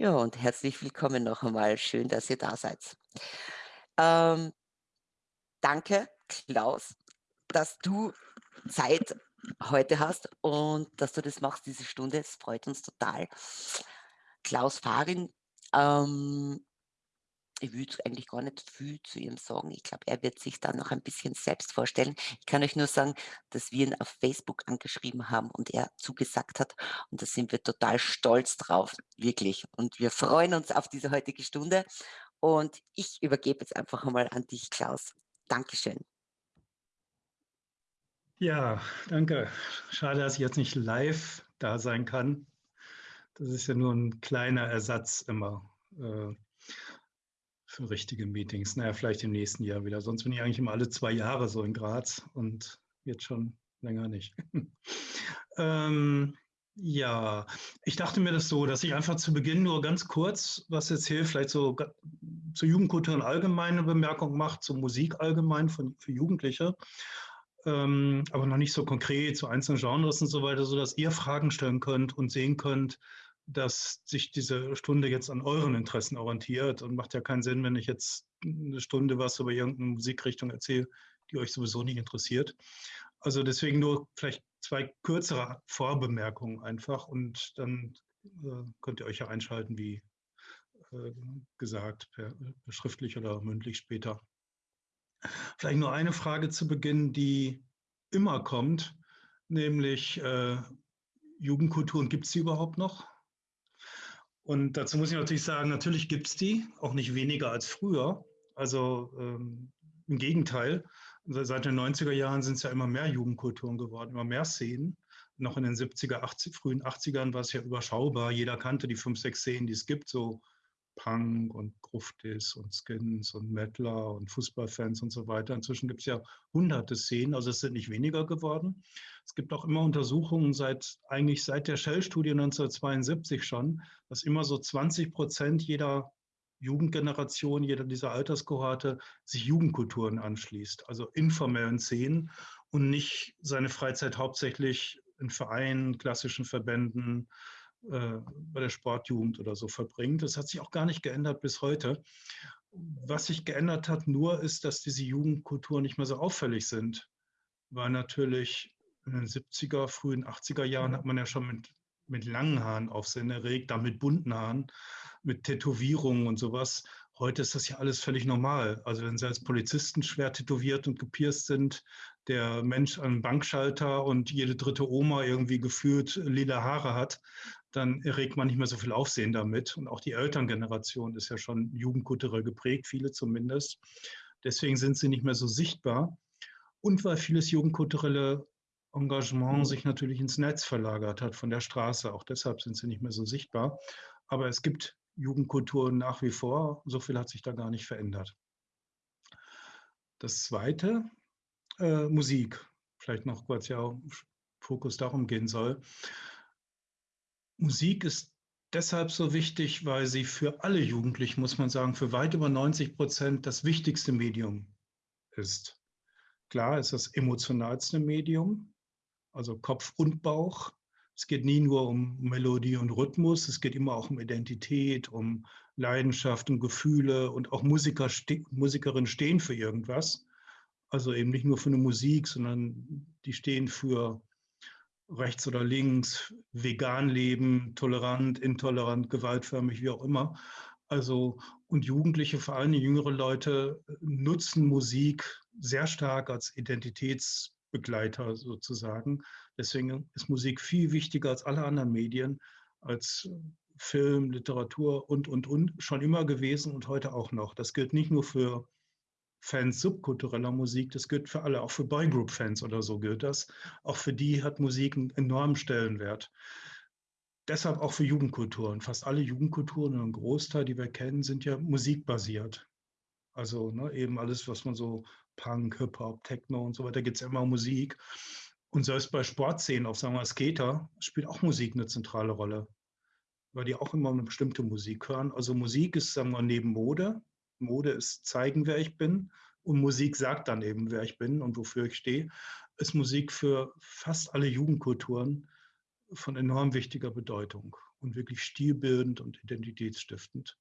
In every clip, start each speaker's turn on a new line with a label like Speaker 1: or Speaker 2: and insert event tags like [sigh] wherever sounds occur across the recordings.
Speaker 1: Ja, und herzlich willkommen noch einmal. Schön, dass ihr da seid. Ähm, danke, Klaus, dass du Zeit heute hast und dass du das machst, diese Stunde. Es freut uns total. Klaus Farin, ähm, ich würde eigentlich gar nicht viel zu ihm sagen. Ich glaube, er wird sich dann noch ein bisschen selbst vorstellen. Ich kann euch nur sagen, dass wir ihn auf Facebook angeschrieben haben und er zugesagt hat. Und da sind wir total stolz drauf, wirklich. Und wir freuen uns auf diese heutige Stunde. Und ich übergebe jetzt einfach einmal an dich, Klaus. Dankeschön.
Speaker 2: Ja, danke. Schade, dass ich jetzt nicht live da sein kann. Das ist ja nur ein kleiner Ersatz immer. Für richtige Meetings. Naja, vielleicht im nächsten Jahr wieder. Sonst bin ich eigentlich immer alle zwei Jahre so in Graz und jetzt schon länger nicht. [laughs] ähm, ja, ich dachte mir das so, dass ich einfach zu Beginn nur ganz kurz was erzähle, vielleicht so zur Jugendkultur eine allgemeine Bemerkung macht, zur Musik allgemein von, für Jugendliche, ähm, aber noch nicht so konkret zu einzelnen Genres und so weiter, sodass ihr Fragen stellen könnt und sehen könnt, dass sich diese Stunde jetzt an euren Interessen orientiert und macht ja keinen Sinn, wenn ich jetzt eine Stunde was über irgendeine Musikrichtung erzähle, die euch sowieso nicht interessiert. Also deswegen nur vielleicht zwei kürzere Vorbemerkungen einfach und dann äh, könnt ihr euch ja einschalten, wie äh, gesagt, per, per schriftlich oder mündlich später. Vielleicht nur eine Frage zu Beginn, die immer kommt, nämlich äh, Jugendkulturen, gibt es sie überhaupt noch? Und dazu muss ich natürlich sagen, natürlich gibt es die, auch nicht weniger als früher. Also ähm, im Gegenteil, seit den 90er Jahren sind es ja immer mehr Jugendkulturen geworden, immer mehr Szenen. Noch in den 70er, 80, frühen 80ern war es ja überschaubar. Jeder kannte die fünf, sechs Szenen, die es gibt, so Punk und Gruftis und Skins und Mettler und Fußballfans und so weiter. Inzwischen gibt es ja hunderte Szenen, also es sind nicht weniger geworden. Es gibt auch immer Untersuchungen seit eigentlich seit der Shell-Studie 1972 schon, dass immer so 20 Prozent jeder Jugendgeneration, jeder dieser Alterskohorte sich Jugendkulturen anschließt, also informellen Szenen und nicht seine Freizeit hauptsächlich in Vereinen, klassischen Verbänden, äh, bei der Sportjugend oder so verbringt. Das hat sich auch gar nicht geändert bis heute. Was sich geändert hat nur ist, dass diese Jugendkulturen nicht mehr so auffällig sind, weil natürlich in den 70er, frühen 80er Jahren hat man ja schon mit, mit langen Haaren Aufsehen erregt, dann mit bunten Haaren, mit Tätowierungen und sowas. Heute ist das ja alles völlig normal. Also wenn Sie als Polizisten schwer tätowiert und gepierst sind, der Mensch an Bankschalter und jede dritte Oma irgendwie gefühlt lila Haare hat, dann erregt man nicht mehr so viel Aufsehen damit. Und auch die Elterngeneration ist ja schon jugendkulturell geprägt, viele zumindest. Deswegen sind sie nicht mehr so sichtbar. Und weil vieles jugendkulturelle Engagement sich natürlich ins Netz verlagert hat von der Straße. Auch deshalb sind sie nicht mehr so sichtbar. Aber es gibt Jugendkulturen nach wie vor. So viel hat sich da gar nicht verändert. Das Zweite, äh, Musik. Vielleicht noch kurz ja Fokus darum gehen soll. Musik ist deshalb so wichtig, weil sie für alle Jugendlichen, muss man sagen, für weit über 90 Prozent das wichtigste Medium ist. Klar ist das emotionalste Medium, also Kopf und Bauch. Es geht nie nur um Melodie und Rhythmus, es geht immer auch um Identität, um Leidenschaft und Gefühle und auch Musiker, Musikerinnen stehen für irgendwas. Also eben nicht nur für eine Musik, sondern die stehen für rechts oder links, vegan leben, tolerant, intolerant, gewaltförmig, wie auch immer. Also, und Jugendliche, vor allem jüngere Leute, nutzen Musik sehr stark als Identitätsbegleiter sozusagen. Deswegen ist Musik viel wichtiger als alle anderen Medien, als Film, Literatur und, und, und, schon immer gewesen und heute auch noch. Das gilt nicht nur für Fans subkultureller Musik, das gilt für alle, auch für Boygroup-Fans oder so gilt das. Auch für die hat Musik einen enormen Stellenwert. Deshalb auch für Jugendkulturen. Fast alle Jugendkulturen, ein Großteil, die wir kennen, sind ja musikbasiert. Also ne, eben alles, was man so Punk, Hip-Hop, Techno und so weiter, gibt es immer Musik. Und selbst bei Sportszenen, auf sagen wir Skater, spielt auch Musik eine zentrale Rolle, weil die auch immer eine bestimmte Musik hören. Also Musik ist, sagen wir, neben Mode, Mode ist zeigen, wer ich bin. Und Musik sagt dann eben, wer ich bin und wofür ich stehe. Ist Musik für fast alle Jugendkulturen von enorm wichtiger Bedeutung. und wirklich stilbildend und identitätsstiftend.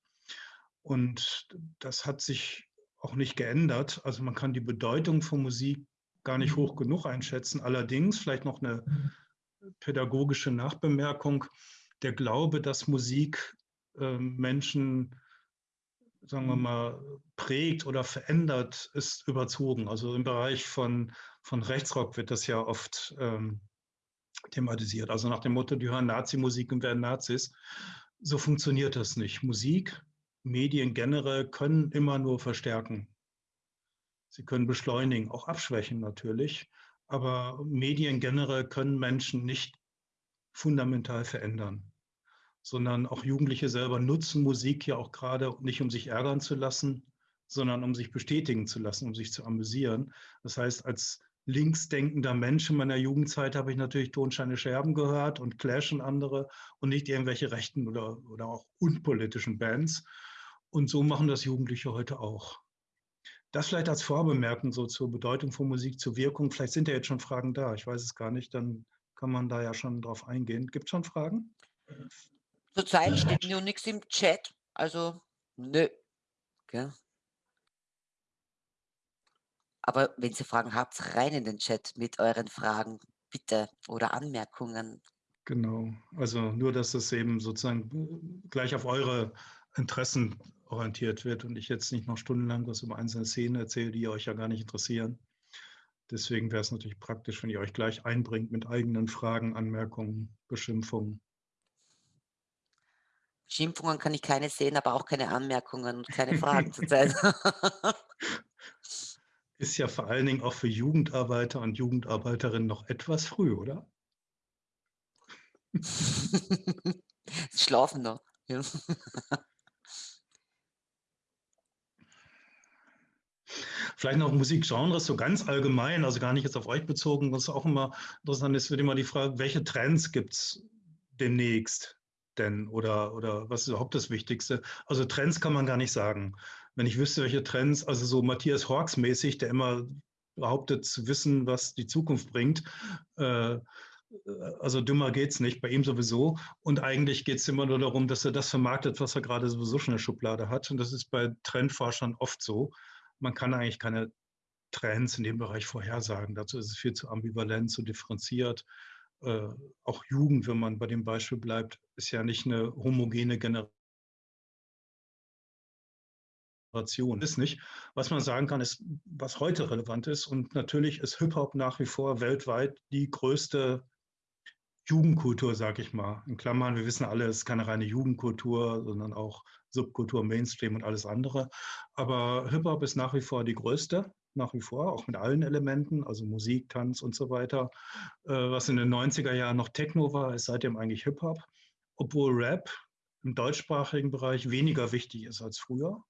Speaker 2: Und das hat sich auch nicht geändert. Also man kann die Bedeutung von Musik gar nicht hoch genug einschätzen. Allerdings vielleicht noch eine pädagogische Nachbemerkung. Der Glaube, dass Musik äh, Menschen sagen wir mhm. mal, prägt oder verändert, ist überzogen. Also im Bereich von, von Rechtsrock wird das ja oft ähm, thematisiert. Also nach dem Motto, die hören Nazi-Musik und werden Nazis. So funktioniert das nicht. Musik, Medien generell können immer nur verstärken. Sie können beschleunigen, auch abschwächen natürlich. Aber Medien generell können Menschen nicht fundamental verändern sondern auch Jugendliche selber nutzen Musik ja auch gerade nicht, um sich ärgern zu lassen, sondern um sich bestätigen zu lassen, um sich zu amüsieren. Das heißt, als linksdenkender Mensch in meiner Jugendzeit habe ich natürlich Tonscheine Scherben gehört und Clash und andere und nicht irgendwelche rechten oder, oder auch unpolitischen Bands. Und so machen das Jugendliche heute auch. Das vielleicht als Vorbemerkung so zur Bedeutung von Musik, zur Wirkung. Vielleicht sind ja jetzt schon Fragen da. Ich weiß es gar nicht. Dann kann man da ja schon drauf eingehen. Gibt es schon Fragen?
Speaker 1: Zurzeit steht nur nichts im Chat, also nö. Gell? Aber wenn Sie Fragen habt, rein in den Chat mit euren Fragen, bitte, oder Anmerkungen.
Speaker 2: Genau, also nur, dass es eben sozusagen gleich auf eure Interessen orientiert wird und ich jetzt nicht noch stundenlang was über einzelne Szenen erzähle, die euch ja gar nicht interessieren. Deswegen wäre es natürlich praktisch, wenn ihr euch gleich einbringt mit eigenen Fragen, Anmerkungen, Beschimpfungen.
Speaker 1: Schimpfungen kann ich keine sehen, aber auch keine Anmerkungen und keine Fragen [laughs] zurzeit. [laughs]
Speaker 2: Ist ja vor allen Dingen auch für Jugendarbeiter und Jugendarbeiterinnen noch etwas früh, oder? [laughs]
Speaker 1: Schlafen noch. Ja.
Speaker 2: Vielleicht noch Musikgenres, so ganz allgemein, also gar nicht jetzt auf euch bezogen, was auch immer interessant ist, wird immer die Frage, welche Trends gibt es demnächst? Denn oder, oder was ist überhaupt das Wichtigste? Also Trends kann man gar nicht sagen. Wenn ich wüsste, welche Trends, also so Matthias Hawks mäßig, der immer behauptet zu wissen, was die Zukunft bringt, äh, also dümmer geht es nicht, bei ihm sowieso. Und eigentlich geht es immer nur darum, dass er das vermarktet, was er gerade sowieso schon in der Schublade hat. Und das ist bei Trendforschern oft so. Man kann eigentlich keine Trends in dem Bereich vorhersagen. Dazu ist es viel zu ambivalent, zu differenziert äh, auch Jugend, wenn man bei dem Beispiel bleibt, ist ja nicht eine homogene Generation. Ist nicht. Was man sagen kann, ist, was heute relevant ist. Und natürlich ist Hip-Hop nach wie vor weltweit die größte Jugendkultur, sag ich mal. In Klammern, wir wissen alle, es ist keine reine Jugendkultur, sondern auch Subkultur, Mainstream und alles andere. Aber Hip-Hop ist nach wie vor die größte nach wie vor, auch mit allen Elementen, also Musik, Tanz und so weiter. Äh, was in den 90er Jahren noch Techno war, ist seitdem eigentlich Hip-Hop, obwohl Rap im deutschsprachigen Bereich weniger wichtig ist als früher.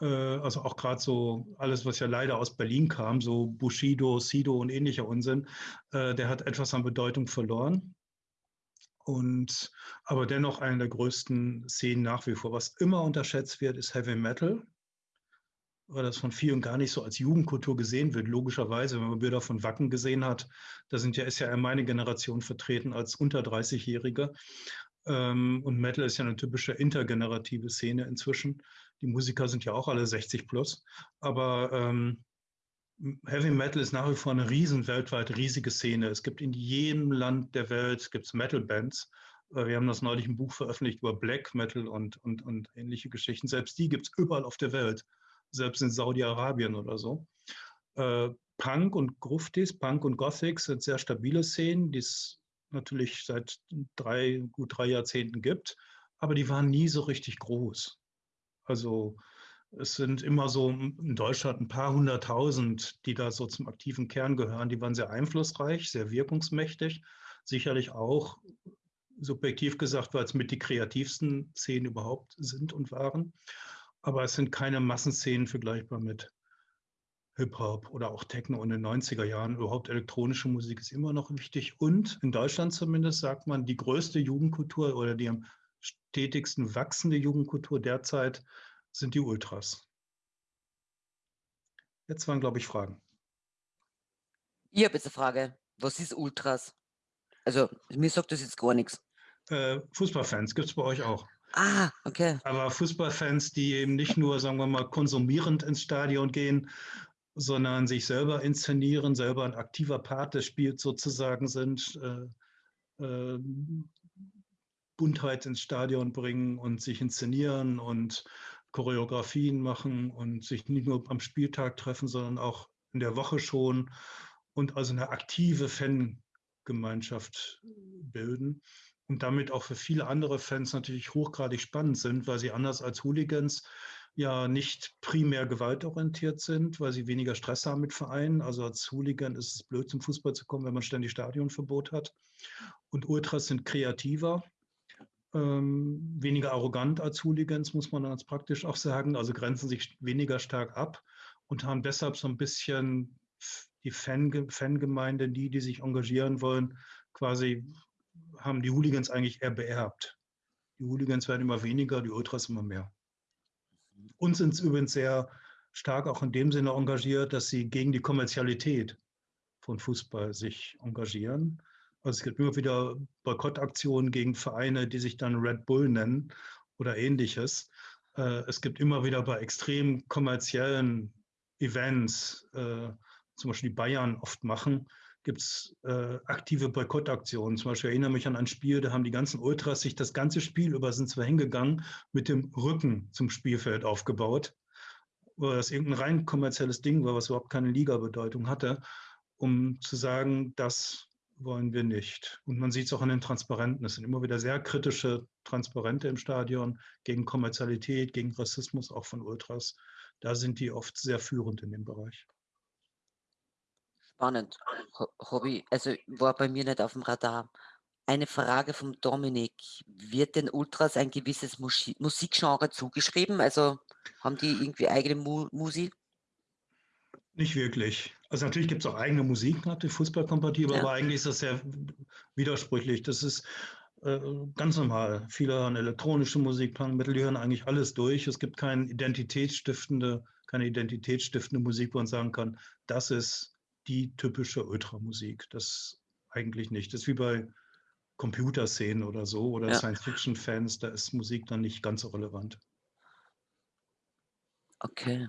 Speaker 2: Äh, also auch gerade so alles, was ja leider aus Berlin kam, so Bushido, Sido und ähnlicher Unsinn, äh, der hat etwas an Bedeutung verloren. Und aber dennoch eine der größten Szenen nach wie vor. Was immer unterschätzt wird, ist Heavy Metal weil das von vielen gar nicht so als Jugendkultur gesehen wird. Logischerweise, wenn man Bilder von Wacken gesehen hat, da sind ja, ist ja meine Generation vertreten als unter 30-Jährige. Ähm, und Metal ist ja eine typische intergenerative Szene inzwischen. Die Musiker sind ja auch alle 60 plus. Aber ähm, Heavy Metal ist nach wie vor eine riesen, weltweit riesige Szene. Es gibt in jedem Land der Welt gibt's Metal-Bands. Äh, wir haben das neulich ein Buch veröffentlicht über Black Metal und, und, und ähnliche Geschichten. Selbst die gibt es überall auf der Welt selbst in Saudi-Arabien oder so. Äh, Punk und Gruftis, Punk und Gothic sind sehr stabile Szenen, die es natürlich seit drei, gut drei Jahrzehnten gibt, aber die waren nie so richtig groß. Also es sind immer so in Deutschland ein paar hunderttausend, die da so zum aktiven Kern gehören. Die waren sehr einflussreich, sehr wirkungsmächtig, sicherlich auch subjektiv gesagt, weil es mit die kreativsten Szenen überhaupt sind und waren aber es sind keine Massenszenen vergleichbar mit Hip-Hop oder auch Techno in den 90er Jahren. Überhaupt elektronische Musik ist immer noch wichtig. Und in Deutschland zumindest sagt man, die größte Jugendkultur oder die am stetigsten wachsende Jugendkultur derzeit sind die Ultras. Jetzt waren, glaube ich, Fragen.
Speaker 1: Ich habe jetzt eine Frage. Was ist Ultras? Also, mir sagt das jetzt gar nichts.
Speaker 2: Äh, Fußballfans gibt es bei euch auch.
Speaker 1: Ah, okay.
Speaker 2: Aber Fußballfans, die eben nicht nur, sagen wir mal, konsumierend ins Stadion gehen, sondern sich selber inszenieren, selber ein aktiver Part des Spiels sozusagen sind, äh, äh, Buntheit ins Stadion bringen und sich inszenieren und Choreografien machen und sich nicht nur am Spieltag treffen, sondern auch in der Woche schon und also eine aktive Fangemeinschaft bilden und damit auch für viele andere Fans natürlich hochgradig spannend sind, weil sie anders als Hooligans ja nicht primär gewaltorientiert sind, weil sie weniger Stress haben mit Vereinen. Also als Hooligan ist es blöd, zum Fußball zu kommen, wenn man ständig Stadionverbot hat. Und Ultras sind kreativer, ähm, weniger arrogant als Hooligans, muss man ganz praktisch auch sagen. Also grenzen sich weniger stark ab und haben deshalb so ein bisschen die Fan, Fangemeinde, die, die sich engagieren wollen, quasi haben die Hooligans eigentlich eher beerbt. Die Hooligans werden immer weniger, die Ultras immer mehr. Uns sind übrigens sehr stark auch in dem Sinne engagiert, dass sie gegen die Kommerzialität von Fußball sich engagieren. Also es gibt immer wieder Boykottaktionen gegen Vereine, die sich dann Red Bull nennen oder ähnliches. Äh, es gibt immer wieder bei extrem kommerziellen Events, äh, zum Beispiel die Bayern oft machen, gibt es äh, aktive Boykottaktionen. Zum Beispiel erinnere mich an ein Spiel, da haben die ganzen Ultras sich das ganze Spiel über sind zwar hingegangen, mit dem Rücken zum Spielfeld aufgebaut, weil das irgendein rein kommerzielles Ding war, was überhaupt keine Liga-Bedeutung hatte, um zu sagen, das wollen wir nicht. Und man sieht es auch an den Transparenten. Es sind immer wieder sehr kritische Transparente im Stadion gegen Kommerzialität, gegen Rassismus, auch von Ultras. Da sind die oft sehr führend in dem Bereich.
Speaker 1: Spannend. Hobby, also war bei mir nicht auf dem Radar. Eine Frage vom Dominik. Wird den Ultras ein gewisses Musi Musikgenre zugeschrieben? Also haben die irgendwie eigene Mu Musik?
Speaker 2: Nicht wirklich. Also natürlich gibt es auch eigene Musik, natürlich fußballkompatibel, ja. aber eigentlich ist das sehr widersprüchlich. Das ist äh, ganz normal. Viele hören elektronische Musik, Punkmittel, die hören eigentlich alles durch. Es gibt keine identitätsstiftende, keine identitätsstiftende Musik, wo man sagen kann, das ist die typische Ultramusik. Das eigentlich nicht. Das ist wie bei Computerszenen oder so oder ja. Science-Fiction-Fans, da ist Musik dann nicht ganz so relevant.
Speaker 1: Okay.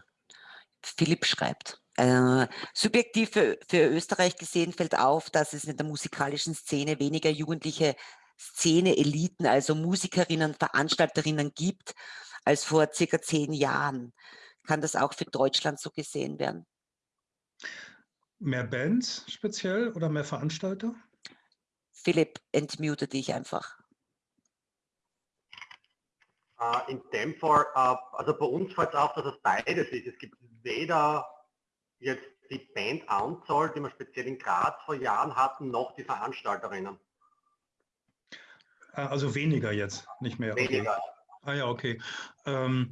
Speaker 1: Philipp schreibt, äh, subjektiv für, für, Österreich gesehen fällt auf, dass es in der musikalischen Szene weniger jugendliche Szene-Eliten, also Musikerinnen, Veranstalterinnen gibt, als vor circa zehn Jahren. Kann das auch für Deutschland so gesehen werden?
Speaker 2: Mehr Bands speziell oder mehr Veranstalter?
Speaker 1: Philipp, entmute dich einfach.
Speaker 3: Uh, in dem Fall, uh, also bei uns fällt es auf, dass es beides ist. Es gibt weder jetzt die Bandanzahl, die wir speziell in Graz vor Jahren hatten, noch die Veranstalterinnen.
Speaker 2: Ah, also weniger jetzt, nicht mehr.
Speaker 3: Weniger.
Speaker 2: Okay. Ah ja, okay. Ähm,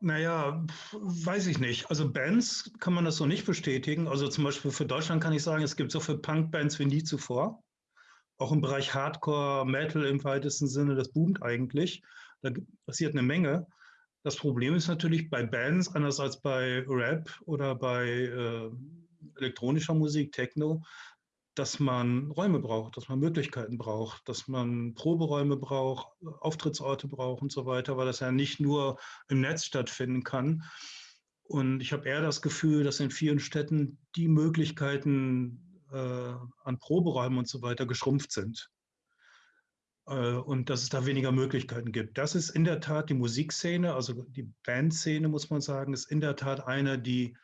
Speaker 2: naja, weiß ich nicht. Also Bands kann man das so nicht bestätigen. Also zum Beispiel für Deutschland kann ich sagen, es gibt so viele Punk-Bands wie nie zuvor. Auch im Bereich Hardcore, Metal im weitesten Sinne, das boomt eigentlich. Da passiert eine Menge. Das Problem ist natürlich bei Bands, anders als bei Rap oder bei äh, elektronischer Musik, Techno, dass man Räume braucht, dass man Möglichkeiten braucht, dass man Proberäume braucht, Auftrittsorte braucht und so weiter, weil das ja nicht nur im Netz stattfinden kann. Und ich habe eher das Gefühl, dass in vielen Städten die Möglichkeiten äh, an Proberäumen und so weiter geschrumpft sind. Äh, und dass es da weniger Möglichkeiten gibt. Das ist in der Tat die Musikszene, also die Bandszene, muss man sagen, ist in der Tat eine, die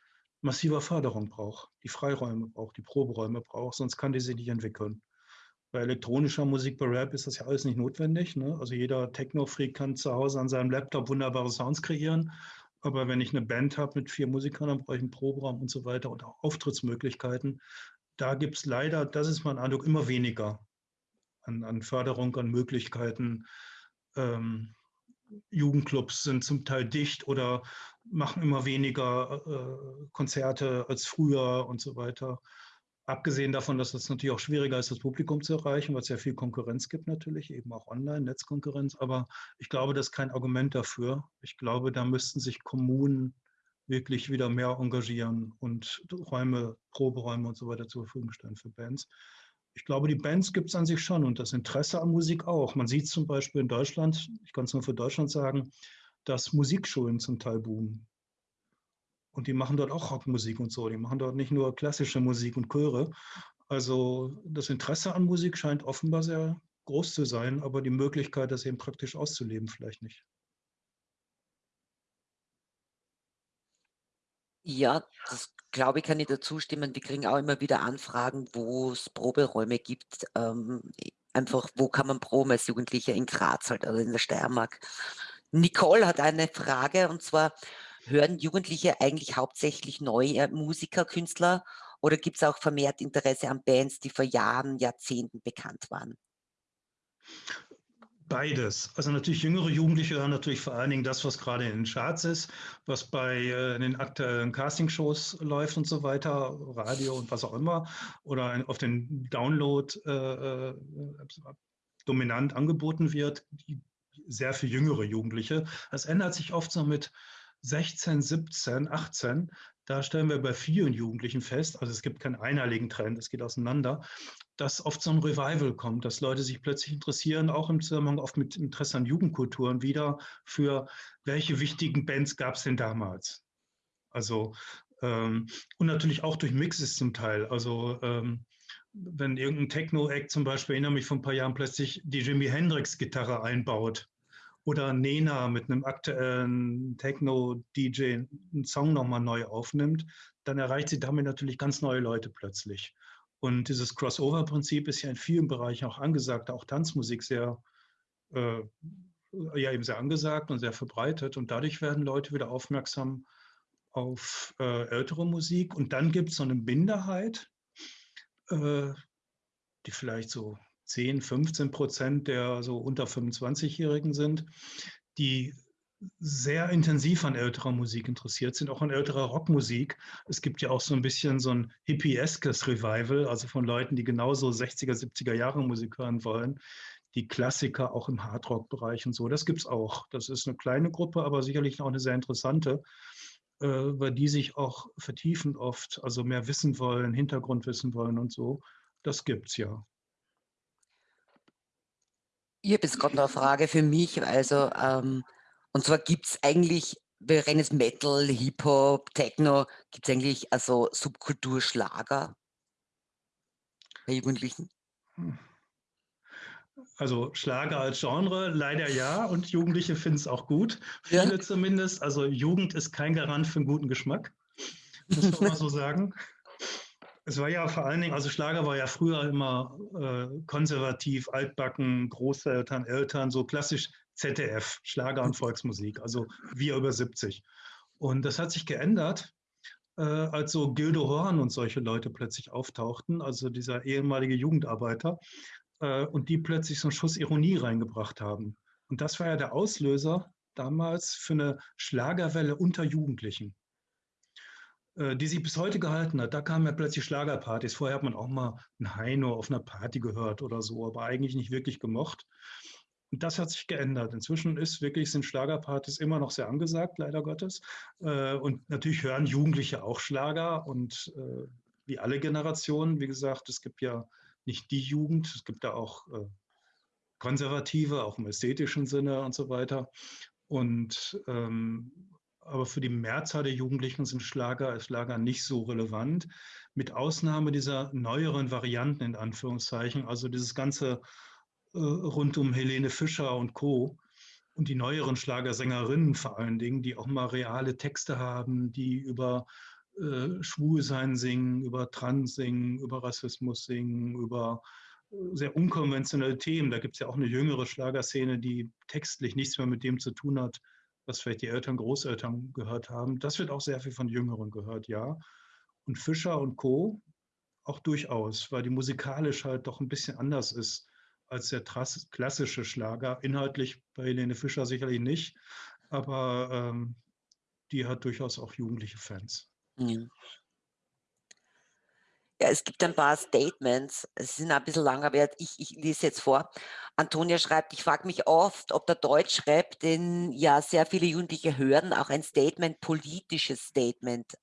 Speaker 2: massiver Förderung braucht, die Freiräume braucht, die Proberäume braucht, sonst kann die sich nicht entwickeln. Bei elektronischer Musik, bei Rap ist das ja alles nicht notwendig. Ne? Also jeder Techno-Freak kann zu Hause an seinem Laptop wunderbare Sounds kreieren. Aber wenn ich eine Band habe mit vier Musikern, dann brauche ich einen Proberaum und so weiter und auch Auftrittsmöglichkeiten. Da gibt es leider, das ist mein Eindruck, immer weniger an, an Förderung, an Möglichkeiten. Ähm, Jugendclubs sind zum Teil dicht oder machen immer weniger äh, Konzerte als früher und so weiter. Abgesehen davon, dass es natürlich auch schwieriger ist, das Publikum zu erreichen, weil es ja viel Konkurrenz gibt natürlich, eben auch online, Netzkonkurrenz. Aber ich glaube, das ist kein Argument dafür. Ich glaube, da müssten sich Kommunen wirklich wieder mehr engagieren und Räume, Proberäume und so weiter zur Verfügung stellen für Bands. ich glaube, die Bands gibt es an sich schon und das Interesse an Musik auch. Man sieht zum Beispiel in Deutschland, ich kann es nur für Deutschland sagen, dass Musikschulen zum Teil boomen. Und die machen dort auch Rockmusik und so. Die machen dort nicht nur klassische Musik und Chöre. Also das Interesse an Musik scheint offenbar sehr groß zu sein, aber die Möglichkeit, das eben praktisch auszuleben, vielleicht nicht.
Speaker 1: Ja, das glaube ich, kann ich dazu stimmen. Wir kriegen auch immer wieder Anfragen, wo es Proberäume gibt. Ähm, einfach, wo kann man proben als Jugendlicher in Graz halt, also in der Steiermark. Nicole hat eine Frage und zwar, hören Jugendliche eigentlich hauptsächlich neue Musiker, Künstler oder gibt es auch vermehrt Interesse an Bands, die vor Jahren, Jahrzehnten bekannt waren?
Speaker 2: Beides. Also natürlich jüngere Jugendliche hören natürlich vor allen Dingen das, was gerade in den Charts ist, was bei äh, den aktuellen Castingshows läuft und so weiter, Radio und was auch immer, oder auf den Download äh, äh dominant angeboten wird, sehr für jüngere Jugendliche. Das ändert sich oft so mit 16, 17, 18. Da stellen wir bei vielen Jugendlichen fest, also es gibt keinen einheitlichen Trend, es geht auseinander, dass oft so ein Revival kommt, dass Leute sich plötzlich interessieren, auch im Zusammenhang oft mit Interesse an Jugendkulturen wieder, für welche wichtigen Bands gab es denn damals? Also, ähm, und natürlich auch durch Mixes zum Teil. Also, ähm, wenn irgendein Techno-Act zum Beispiel, erinnere mich vor ein paar Jahren, plötzlich die Jimi Hendrix-Gitarre einbaut oder Nena mit einem aktuellen Techno-DJ einen Song nochmal neu aufnimmt, dann erreicht sie damit natürlich ganz neue Leute plötzlich. Und dieses Crossover-Prinzip ist ja in vielen Bereichen auch angesagt, auch Tanzmusik sehr, äh, ja eben sehr angesagt und sehr verbreitet. Und dadurch werden Leute wieder aufmerksam auf äh, ältere Musik. Und dann gibt es so eine Minderheit, die vielleicht so 10, 15 Prozent der so unter 25-Jährigen sind, die sehr intensiv an älterer Musik interessiert sind, auch an älterer Rockmusik. Es gibt ja auch so ein bisschen so ein hippieskes Revival, also von Leuten, die genauso 60er, 70er Jahre Musik hören wollen, die Klassiker auch im Hardrock-Bereich und so. Das gibt es auch. Das ist eine kleine Gruppe, aber sicherlich auch eine sehr interessante, äh, weil die sich auch vertiefen oft, also mehr wissen wollen, Hintergrund wissen wollen und so. Das gibt es ja.
Speaker 1: Ich habe jetzt gerade noch eine Frage für mich. Also, ähm, und zwar gibt es eigentlich, wir rennen jetzt Metal, Hip-Hop, Techno, gibt es eigentlich also Subkulturschlager bei Jugendlichen? Hm.
Speaker 2: Also Schlager als Genre, leider ja, und Jugendliche finden es auch gut. Viele ja. zumindest. Also Jugend ist kein Garant für einen guten Geschmack, muss man mal so [laughs] sagen. Es war ja vor allen Dingen, also Schlager war ja früher immer äh, konservativ, altbacken, Großeltern, Eltern, so klassisch ZDF, Schlager und Volksmusik, also wir über 70. Und das hat sich geändert, äh, als so Gildo Horn und solche Leute plötzlich auftauchten, also dieser ehemalige Jugendarbeiter, äh, und die plötzlich so einen Schuss Ironie reingebracht haben. Und das war ja der Auslöser damals für eine Schlagerwelle unter Jugendlichen, äh, die sich bis heute gehalten hat. Da kamen ja plötzlich Schlagerpartys. Vorher hat man auch mal ein Heino auf einer Party gehört oder so, aber eigentlich nicht wirklich gemocht. Und das hat sich geändert. Inzwischen ist wirklich, sind Schlagerpartys immer noch sehr angesagt, leider Gottes. Äh, und natürlich hören Jugendliche auch Schlager und äh, wie alle Generationen, wie gesagt, es gibt ja nicht die Jugend, es gibt da auch äh, Konservative, auch im ästhetischen Sinne und so weiter. Und ähm, aber für die Mehrzahl der Jugendlichen sind Schlager, Schlager nicht so relevant, mit Ausnahme dieser neueren Varianten in Anführungszeichen, also dieses ganze äh, rund um Helene Fischer und Co. Und die neueren Schlagersängerinnen vor allen Dingen, die auch mal reale Texte haben, die über äh, Schwulsein singen, über Trans singen, über Rassismus singen, über äh, sehr unkonventionelle Themen. Da gibt es ja auch eine jüngere Schlagerszene, die textlich nichts mehr mit dem zu tun hat, was vielleicht die Eltern, Großeltern gehört haben. Das wird auch sehr viel von Jüngeren gehört, ja. Und Fischer und Co. auch durchaus, weil die musikalisch halt doch ein bisschen anders ist als der klassische Schlager. Inhaltlich bei Helene Fischer sicherlich nicht, aber ähm, die hat durchaus auch jugendliche Fans. Ja.
Speaker 1: Es gibt ein paar Statements, es sind ein bisschen lang, aber ich, ich lese jetzt vor. Antonia schreibt, ich frage mich oft, ob der Deutschrap, den ja sehr viele Jugendliche hören, auch ein Statement, politisches Statement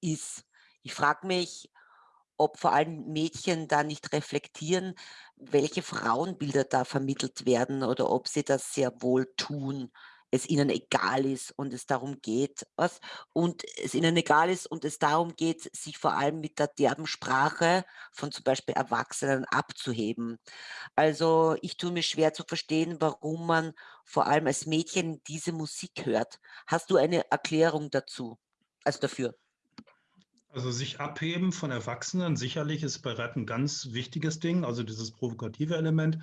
Speaker 1: ist. Ich frage mich, ob vor allem Mädchen da nicht reflektieren, welche Frauenbilder da vermittelt werden oder ob sie das sehr wohl tun, es ihnen egal ist und es darum geht, was und es ihnen egal ist und es darum geht, sich vor allem mit der derben Sprache von zum Beispiel Erwachsenen abzuheben. Also, ich tue mir schwer zu verstehen, warum man vor allem als Mädchen diese Musik hört. Hast du eine Erklärung dazu also dafür?
Speaker 2: Also sich abheben von Erwachsenen, sicherlich ist bei Rap ein ganz wichtiges Ding, also dieses provokative Element.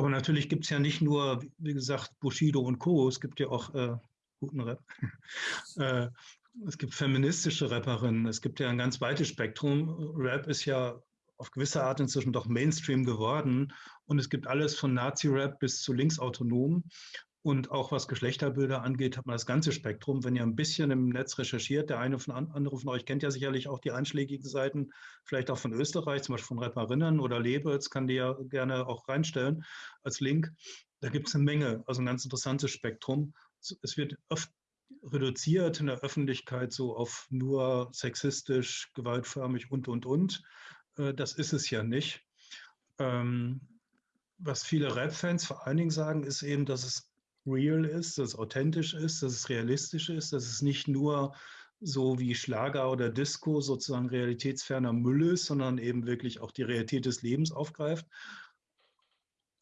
Speaker 2: Aber natürlich gibt es ja nicht nur, wie gesagt, Bushido und Co., es gibt ja auch äh, guten Rap. [laughs] äh, es gibt feministische Rapperinnen, es gibt ja ein ganz weites Spektrum. Rap ist ja auf gewisse Art inzwischen doch Mainstream geworden und es gibt alles von Nazi-Rap bis zu linksautonom. Und auch was Geschlechterbilder angeht, hat man das ganze Spektrum. Wenn ihr ein bisschen im Netz recherchiert, der eine von andere von euch kennt ja sicherlich auch die einschlägigen Seiten, vielleicht auch von Österreich, zum Beispiel von Rapperinnen oder Lebels, kann die ja gerne auch reinstellen als Link. Da gibt es eine Menge, also ein ganz interessantes Spektrum. Es wird oft reduziert in der Öffentlichkeit so auf nur sexistisch, gewaltförmig und, und, und. Äh, das ist es ja nicht. Ähm, was viele Rap-Fans vor allen Dingen sagen, ist eben, dass es real ist, dass es authentisch ist, dass es realistisch ist, dass es nicht nur so wie Schlager oder Disco sozusagen realitätsferner Müll ist, sondern eben wirklich auch die Realität des Lebens aufgreift.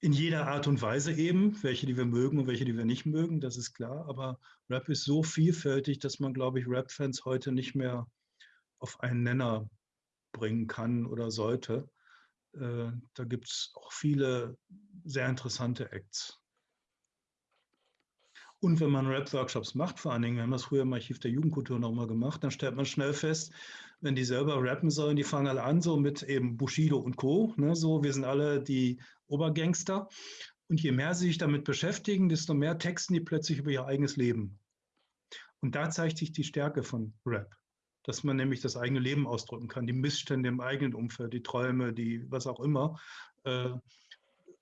Speaker 2: In jeder Art und Weise eben, welche, die wir mögen und welche, die wir nicht mögen, das ist klar. Aber Rap ist so vielfältig, dass man, glaube ich, Rap-Fans heute nicht mehr auf einen Nenner bringen kann oder sollte. Äh, da gibt es auch viele sehr interessante Acts. Und wenn man Rap-Workshops macht, vor allen Dingen, wir haben das früher im Archiv der Jugendkultur noch mal gemacht, dann stellt man schnell fest, wenn die selber rappen sollen, die fangen alle an, so mit eben Bushido und Co. Ne, so, wir sind alle die Obergangster. Und je mehr sie sich damit beschäftigen, desto mehr texten die plötzlich über ihr eigenes Leben. Und da zeigt sich die Stärke von Rap, dass man nämlich das eigene Leben ausdrücken kann, die Missstände im eigenen Umfeld, die Träume, die was auch immer. Äh,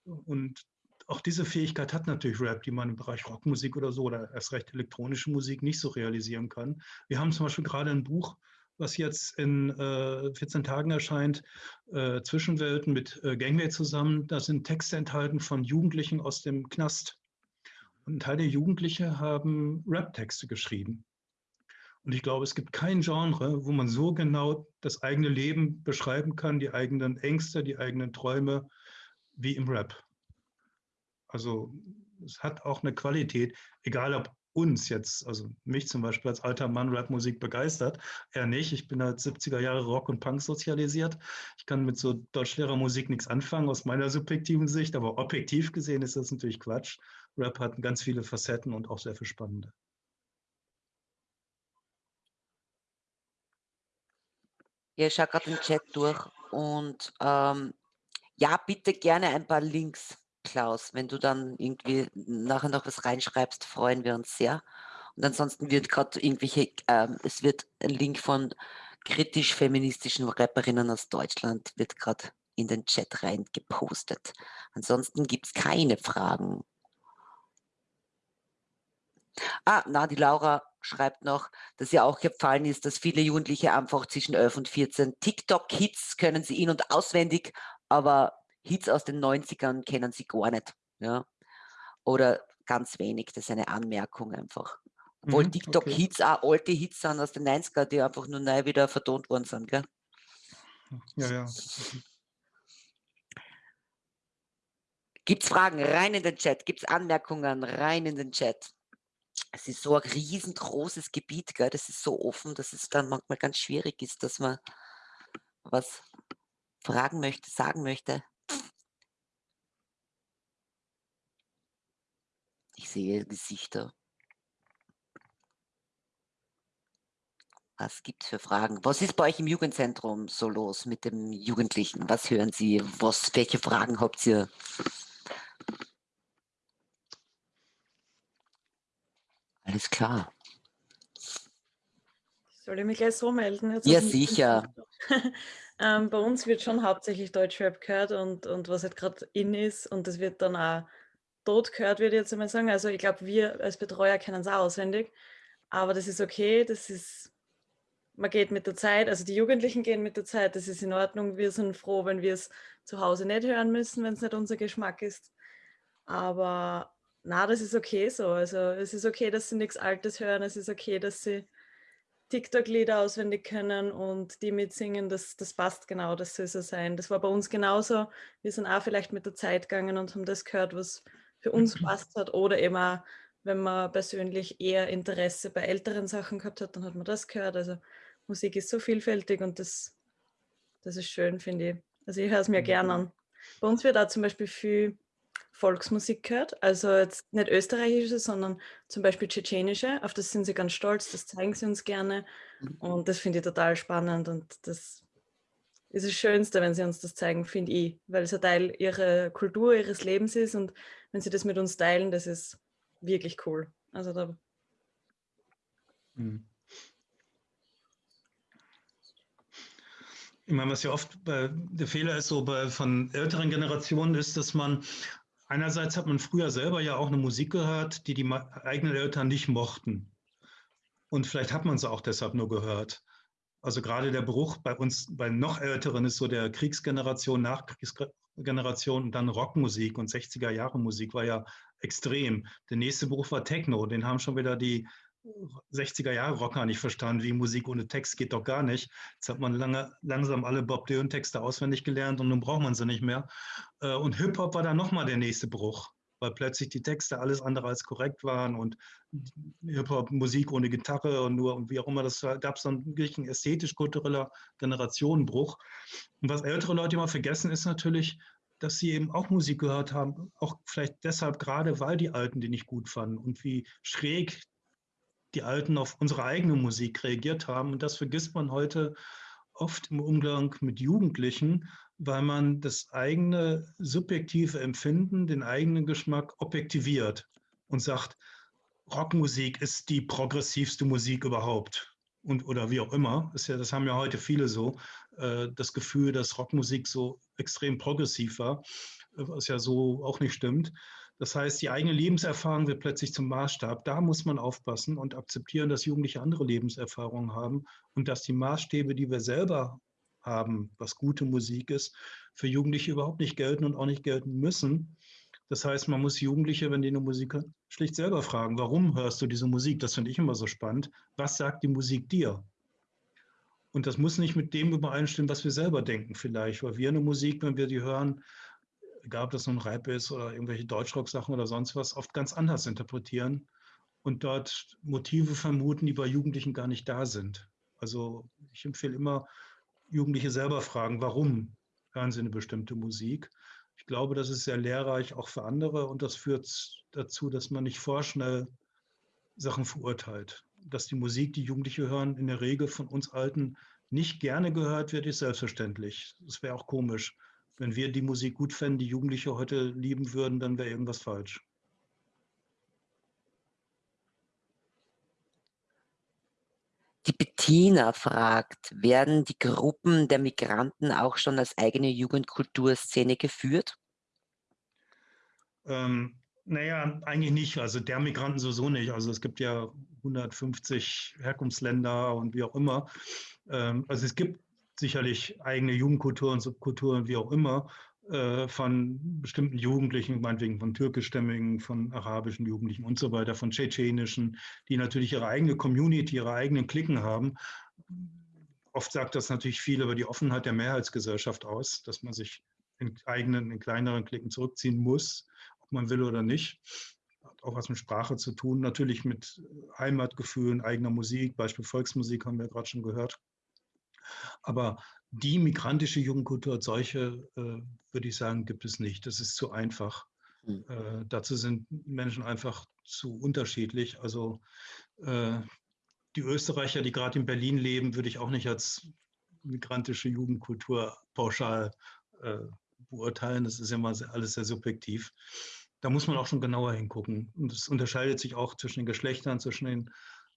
Speaker 2: und auch diese Fähigkeit hat natürlich Rap, die man im Bereich Rockmusik oder so oder erst recht elektronische Musik nicht so realisieren kann. Wir haben zum Beispiel gerade ein Buch, was jetzt in äh, 14 Tagen erscheint, äh, Zwischenwelten mit äh, Gangway zusammen. Da sind Texte enthalten von Jugendlichen aus dem Knast. Und ein Teil der Jugendlichen haben Rap-Texte geschrieben. Und ich glaube, es gibt kein Genre, wo man so genau das eigene Leben beschreiben kann, die eigenen Ängste, die eigenen Träume, wie im Rap. Also es hat auch eine Qualität, egal ob uns jetzt, also mich zum Beispiel als alter Mann Rapmusik begeistert, er nicht. Ich bin als 70er Jahre Rock und Punk sozialisiert. Ich kann mit so Deutschlehrermusik nichts anfangen aus meiner subjektiven Sicht, aber objektiv gesehen ist das natürlich Quatsch. Rap hat ganz viele Facetten und auch sehr viel spannende.
Speaker 1: Ja, ich schaue gerade den Chat durch und ähm, ja, bitte gerne ein paar Links Klaus. Wenn du dann irgendwie nachher noch was reinschreibst, freuen wir uns sehr. Und ansonsten wird gerade irgendwelche, ähm, es wird ein Link von kritisch-feministischen Rapperinnen aus Deutschland, wird gerade in den Chat rein gepostet. Ansonsten gibt es keine Fragen. Ah, na, die Laura schreibt noch, dass ihr auch gefallen ist, dass viele Jugendliche einfach zwischen 11 und 14 TikTok-Hits können sie in- und auswendig, aber Hits aus den 90ern kennen sie gar nicht. Ja? Oder ganz wenig, das ist eine Anmerkung einfach. Obwohl mhm, TikTok-Hits okay. auch alte Hits sind aus den 90ern, die einfach nur neu wieder vertont worden sind. Gell?
Speaker 2: Ja, ja.
Speaker 1: Gibt es Fragen? Rein in den Chat. Gibt es Anmerkungen? Rein in den Chat. Es ist so ein riesengroßes Gebiet, gell? das ist so offen, dass es dann manchmal ganz schwierig ist, dass man was fragen möchte, sagen möchte. Ich sehe Gesichter. Was gibt es für Fragen? Was ist bei euch im Jugendzentrum so los mit dem Jugendlichen? Was hören Sie? Was, welche Fragen habt ihr? Alles klar.
Speaker 4: Soll ich mich gleich so melden?
Speaker 1: Jetzt ja, sicher. [laughs]
Speaker 4: ähm, bei uns wird schon hauptsächlich Deutschrap gehört und, und was halt gerade in ist und das wird dann auch tot gehört, würde ich jetzt einmal sagen. Also ich glaube, wir als Betreuer kennen es auch auswendig, aber das ist okay, das ist man geht mit der Zeit, also die Jugendlichen gehen mit der Zeit, das ist in Ordnung. Wir sind froh, wenn wir es zu Hause nicht hören müssen, wenn es nicht unser Geschmack ist. Aber na, das ist okay so. Also es ist okay, dass sie nichts Altes hören. Es ist okay, dass sie TikTok-Lieder auswendig können und die mitsingen. Das, das passt genau, das soll so sein. Das war bei uns genauso. Wir sind auch vielleicht mit der Zeit gegangen und haben das gehört, was für uns passt hat. Oder eben auch, wenn man persönlich eher Interesse bei älteren Sachen gehabt hat, dann hat man das gehört. Also Musik ist so vielfältig und das, das ist schön, finde ich. Also ich höre es mir mhm. gerne an. Bei uns wird auch zum Beispiel viel Volksmusik gehört, also jetzt nicht österreichische, sondern zum Beispiel tschetschenische. Auf das sind sie ganz stolz, das zeigen sie uns gerne mhm. und das finde ich total spannend und das ist das Schönste, wenn sie uns das zeigen, finde ich, weil es ein Teil ihrer Kultur, ihres Lebens ist und wenn sie das mit uns teilen, das ist wirklich cool. Also da.
Speaker 2: Mhm. Ich meine, was ja oft bei, der Fehler ist so bei von älteren Generationen ist, dass man einerseits hat man früher selber ja auch eine Musik gehört, die die eigenen Eltern nicht mochten. Und vielleicht hat man sie auch deshalb nur gehört. Also gerade der Bruch bei uns, bei noch Älteren ist so der Kriegsgeneration, Nachkriegsgeneration und dann Rockmusik und 60er Jahre Musik war ja extrem. Der nächste Bruch war Techno, den haben schon wieder die 60er Jahre Rocker nicht verstanden, wie Musik ohne Text geht doch gar nicht. Jetzt hat man lange, langsam alle Bob Dylan Texte auswendig gelernt und nun braucht man sie nicht mehr. Äh, und Hip-Hop war dann nochmal der nächste Bruch, weil plötzlich die Texte alles andere als korrekt waren und Hip-Hop Musik ohne Gitarre und nur und wie auch immer, das gab es dann wirklich ein ästhetisch-kultureller Generationenbruch. Und was ältere Leute immer vergessen, ist natürlich, dass sie eben auch Musik gehört haben, auch vielleicht deshalb gerade, weil die Alten die nicht gut fanden und wie schräg die Alten auf unsere eigene Musik reagiert haben. Und das vergisst man heute oft im Umgang mit Jugendlichen, weil man das eigene subjektive Empfinden, den eigenen Geschmack objektiviert und sagt, Rockmusik ist die progressivste Musik überhaupt. Und, oder wie auch immer, ist ja, das haben ja heute viele so, äh, das Gefühl, dass Rockmusik so extrem progressiv war, was ja so auch nicht stimmt. Das heißt, die eigene Lebenserfahrung wird plötzlich zum Maßstab. Da muss man aufpassen und akzeptieren, dass Jugendliche andere Lebenserfahrungen haben und dass die Maßstäbe, die wir selber haben, was gute Musik ist, für Jugendliche überhaupt nicht gelten und auch nicht gelten müssen. Das heißt, man muss Jugendliche, wenn die eine Musik hören, schlicht selber fragen, warum hörst du diese Musik? Das finde ich immer so spannend. Was sagt die Musik dir? Und das muss nicht mit dem übereinstimmen, was wir selber denken vielleicht, weil wir eine Musik, wenn wir die hören, egal ob das nun Rap ist oder irgendwelche Deutschrock-Sachen oder sonst was, oft ganz anders interpretieren und dort Motive vermuten, die bei Jugendlichen gar nicht da sind. Also ich empfehle immer, Jugendliche selber fragen, warum hören sie eine bestimmte Musik. Ich glaube, das ist sehr lehrreich auch für andere und das führt dazu, dass man nicht vorschnell Sachen verurteilt. Dass die Musik, die Jugendliche hören, in der Regel von uns Alten nicht gerne gehört wird, ist selbstverständlich. Das wäre auch komisch wenn wir die Musik gut fänden, die Jugendliche heute lieben würden, dann wäre irgendwas falsch.
Speaker 1: Bettina fragt, werden die Gruppen der Migranten auch schon als eigene Jugendkulturszene geführt?
Speaker 2: Ähm, naja, eigentlich nicht. Also der Migranten sowieso nicht. Also es gibt ja 150 Herkunftsländer und wie auch immer. Ähm, also es gibt sicherlich eigene Jugendkulturen, Subkulturen, wie auch immer, äh, von bestimmten Jugendlichen, meinetwegen von türkischstämmigen, von arabischen Jugendlichen und so weiter, von tschetschenischen, die natürlich ihre eigene Community, ihre eigenen Klicken haben. Oft sagt das natürlich viel über die Offenheit der Mehrheitsgesellschaft aus, dass man sich in eigenen, in kleineren Klicken zurückziehen muss, ob man will oder nicht. Hat auch was mit Sprache zu tun, natürlich mit Heimatgefühlen, eigener Musik, Beispiel Volksmusik haben wir gerade schon gehört. Aber die migrantische Jugendkultur als solche, äh, würde ich sagen, gibt es nicht. Das ist zu einfach. Mhm. Äh, dazu sind Menschen einfach zu unterschiedlich. Also äh, die Österreicher, die gerade in Berlin leben, würde ich auch nicht als migrantische Jugendkultur pauschal äh, beurteilen. Das ist immer sehr, alles sehr subjektiv. Da muss man auch schon genauer hingucken. Und es unterscheidet sich auch zwischen den Geschlechtern, zwischen den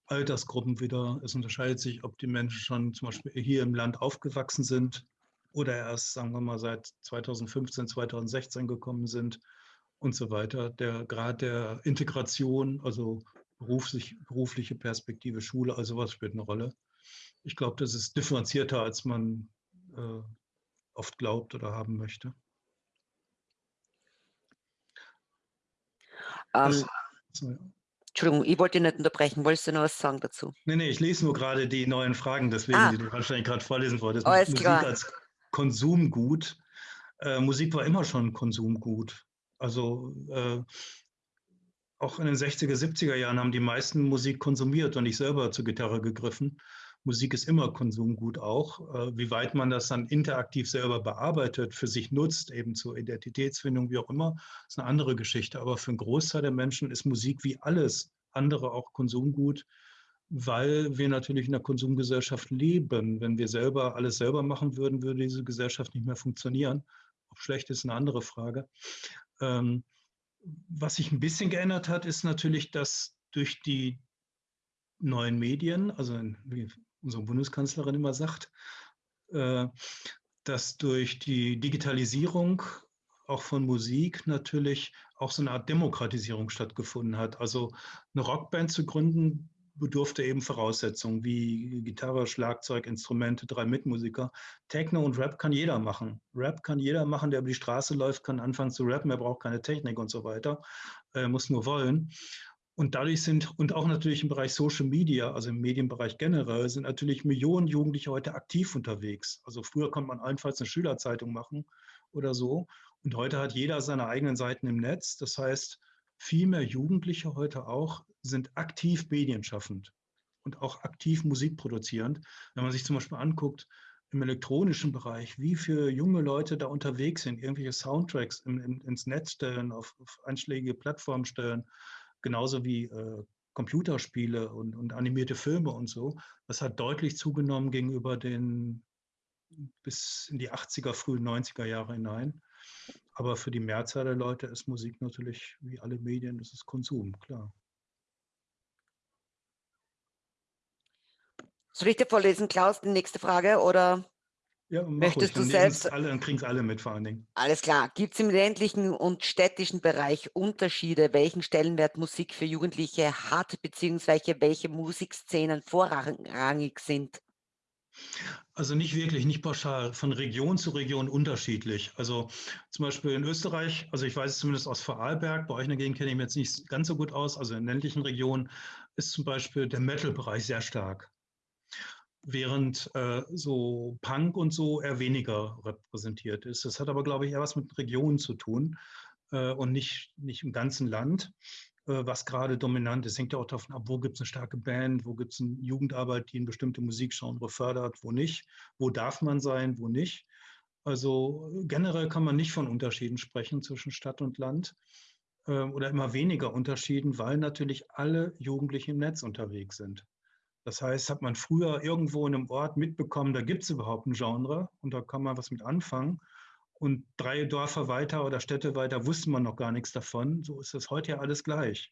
Speaker 2: Altersgruppen wieder. Es unterscheidet sich, ob die Menschen schon zum Beispiel hier im Land aufgewachsen sind oder erst, sagen wir mal, seit 2015, 2016 gekommen sind und so weiter. Der Grad der Integration, also beruflich, berufliche Perspektive, Schule, also was spielt eine Rolle. ich glaube, das ist differenzierter, als man äh, oft glaubt oder haben möchte.
Speaker 1: Ähm, Entschuldigung, ich wollte nicht unterbrechen. Wolltest du noch was sagen dazu?
Speaker 2: Nee, nee, ich lese nur gerade die neuen Fragen, deswegen, ah. die du wahrscheinlich gerade vorlesen wolltest.
Speaker 1: Alles Musik klar.
Speaker 2: als Konsumgut. Äh, Musik war immer schon Konsumgut. Also äh, auch in den 60er, 70er Jahren haben die meisten Musik konsumiert und nicht selber zur Gitarre gegriffen. Musik ist immer Konsumgut auch. Äh, wie weit man das dann interaktiv selber bearbeitet, für sich nutzt, eben zur Identitätsfindung, wie auch immer, ist eine andere Geschichte. Aber für einen Großteil der Menschen ist Musik wie alles andere auch Konsumgut, weil wir natürlich in einer Konsumgesellschaft leben. Wenn wir selber alles selber machen würden, würde diese Gesellschaft nicht mehr funktionieren. Ob schlecht ist eine andere Frage. Ähm, was sich ein bisschen geändert hat, ist natürlich, dass durch die neuen Medien, also wie unsere Bundeskanzlerin immer sagt, äh, dass durch die Digitalisierung auch von Musik natürlich auch so eine Art Demokratisierung stattgefunden hat. Also eine Rockband zu gründen bedurfte eben Voraussetzungen wie Gitarre, Schlagzeug, Instrumente, drei Mitmusiker. Techno und Rap kann jeder machen. Rap kann jeder machen, der über die Straße läuft, kann anfangen zu rappen, er braucht keine Technik und so weiter, er muss nur wollen. Und dadurch sind, und auch natürlich im Bereich Social Media, also im Medienbereich generell, sind natürlich Millionen Jugendliche heute aktiv unterwegs. Also früher konnte man allenfalls eine Schülerzeitung machen oder so. Und heute hat jeder seine eigenen Seiten im Netz. Das heißt, viel mehr Jugendliche heute auch sind aktiv medienschaffend und auch aktiv musikproduzierend. Wenn man sich zum Beispiel anguckt, im elektronischen Bereich, wie viele junge Leute da unterwegs sind, irgendwelche Soundtracks in, in, ins Netz stellen, auf, auf einschlägige Plattformen stellen, genauso wie äh, Computerspiele und, und animierte Filme und so. Das hat deutlich zugenommen gegenüber den bis in die 80er, frühen 90er Jahre hinein. Aber für die Mehrzahl der Leute ist Musik natürlich, wie alle Medien, das ist Konsum, klar.
Speaker 1: Soll ich dir vorlesen, Klaus, die nächste Frage? Oder ja, Möchtest du selbst?
Speaker 2: Alle, dann kriegen es alle mit vor allen Dingen.
Speaker 1: Alles klar. Gibt es im ländlichen und städtischen Bereich Unterschiede, welchen Stellenwert Musik für Jugendliche hat, beziehungsweise welche Musikszenen vorrangig sind?
Speaker 2: Also nicht wirklich, nicht pauschal, von Region zu Region unterschiedlich. Also zum Beispiel in Österreich, also ich weiß es zumindest aus Vorarlberg, bei euch in der Gegend kenne ich mich jetzt nicht ganz so gut aus, also in ländlichen Regionen ist zum Beispiel der Metal-Bereich sehr stark während äh, so Punk und so eher weniger repräsentiert ist. Das hat aber, glaube ich, eher was mit Regionen zu tun äh, und nicht, nicht im ganzen Land, äh, was gerade dominant ist. Hängt ja auch davon ab, wo gibt es eine starke Band, wo gibt es eine Jugendarbeit, die eine bestimmte Musikgenre fördert, wo nicht, wo darf man sein, wo nicht. Also generell kann man nicht von Unterschieden sprechen zwischen Stadt und Land äh, oder immer weniger Unterschieden, weil natürlich alle Jugendlichen im Netz unterwegs sind. Das heißt, hat man früher irgendwo in einem Ort mitbekommen, da gibt es überhaupt ein Genre und da kann man was mit anfangen. Und drei Dörfer weiter oder Städte weiter wusste man noch gar nichts davon. So ist das heute ja alles gleich.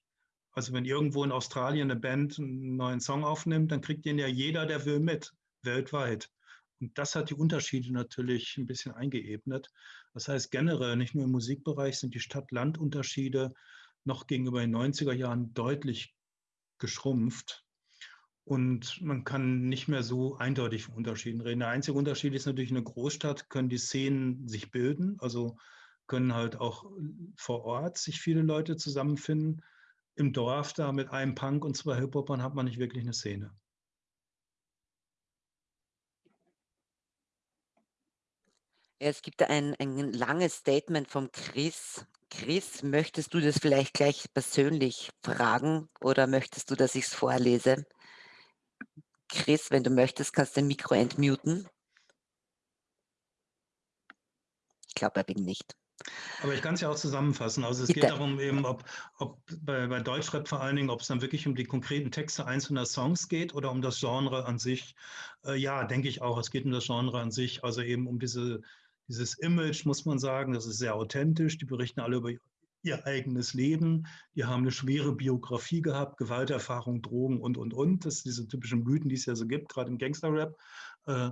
Speaker 2: Also wenn irgendwo in Australien eine Band einen neuen Song aufnimmt, dann kriegt den ja jeder, der will, mit, weltweit. Und das hat die Unterschiede natürlich ein bisschen eingeebnet. Das heißt, generell, nicht nur im Musikbereich, sind die Stadt-Land-Unterschiede noch gegenüber den 90er Jahren deutlich geschrumpft. Und man kann nicht mehr so eindeutig von Unterschieden reden. Der einzige Unterschied ist natürlich, in einer Großstadt können die Szenen sich bilden, also können halt auch vor Ort sich viele Leute zusammenfinden. Im Dorf da mit einem Punk und zwei Hip-Hopern hat man nicht wirklich eine Szene.
Speaker 1: Es gibt ein, ein langes Statement vom Chris. Chris, möchtest du das vielleicht gleich persönlich fragen oder möchtest du, dass ich es vorlese? Chris, wenn du möchtest, kannst du dein Mikro entmuten. Ich glaube, er will nicht.
Speaker 2: Aber ich kann es ja auch zusammenfassen. Also es Bitte. geht darum, eben, ob, ob bei, bei Deutschrap vor allen Dingen, ob es dann wirklich um die konkreten Texte einzelner Songs geht oder um das Genre an sich. Äh, ja, denke ich auch. Es geht um das Genre an sich, also eben um diese, dieses Image, muss man sagen. Das ist sehr authentisch. Die berichten alle über ihr eigenes Leben. Die haben eine schwere Biografie gehabt, Gewalterfahrung, Drogen und, und, und. Das sind diese typischen Mythen, die es ja so gibt, gerade im Gangster-Rap. Äh,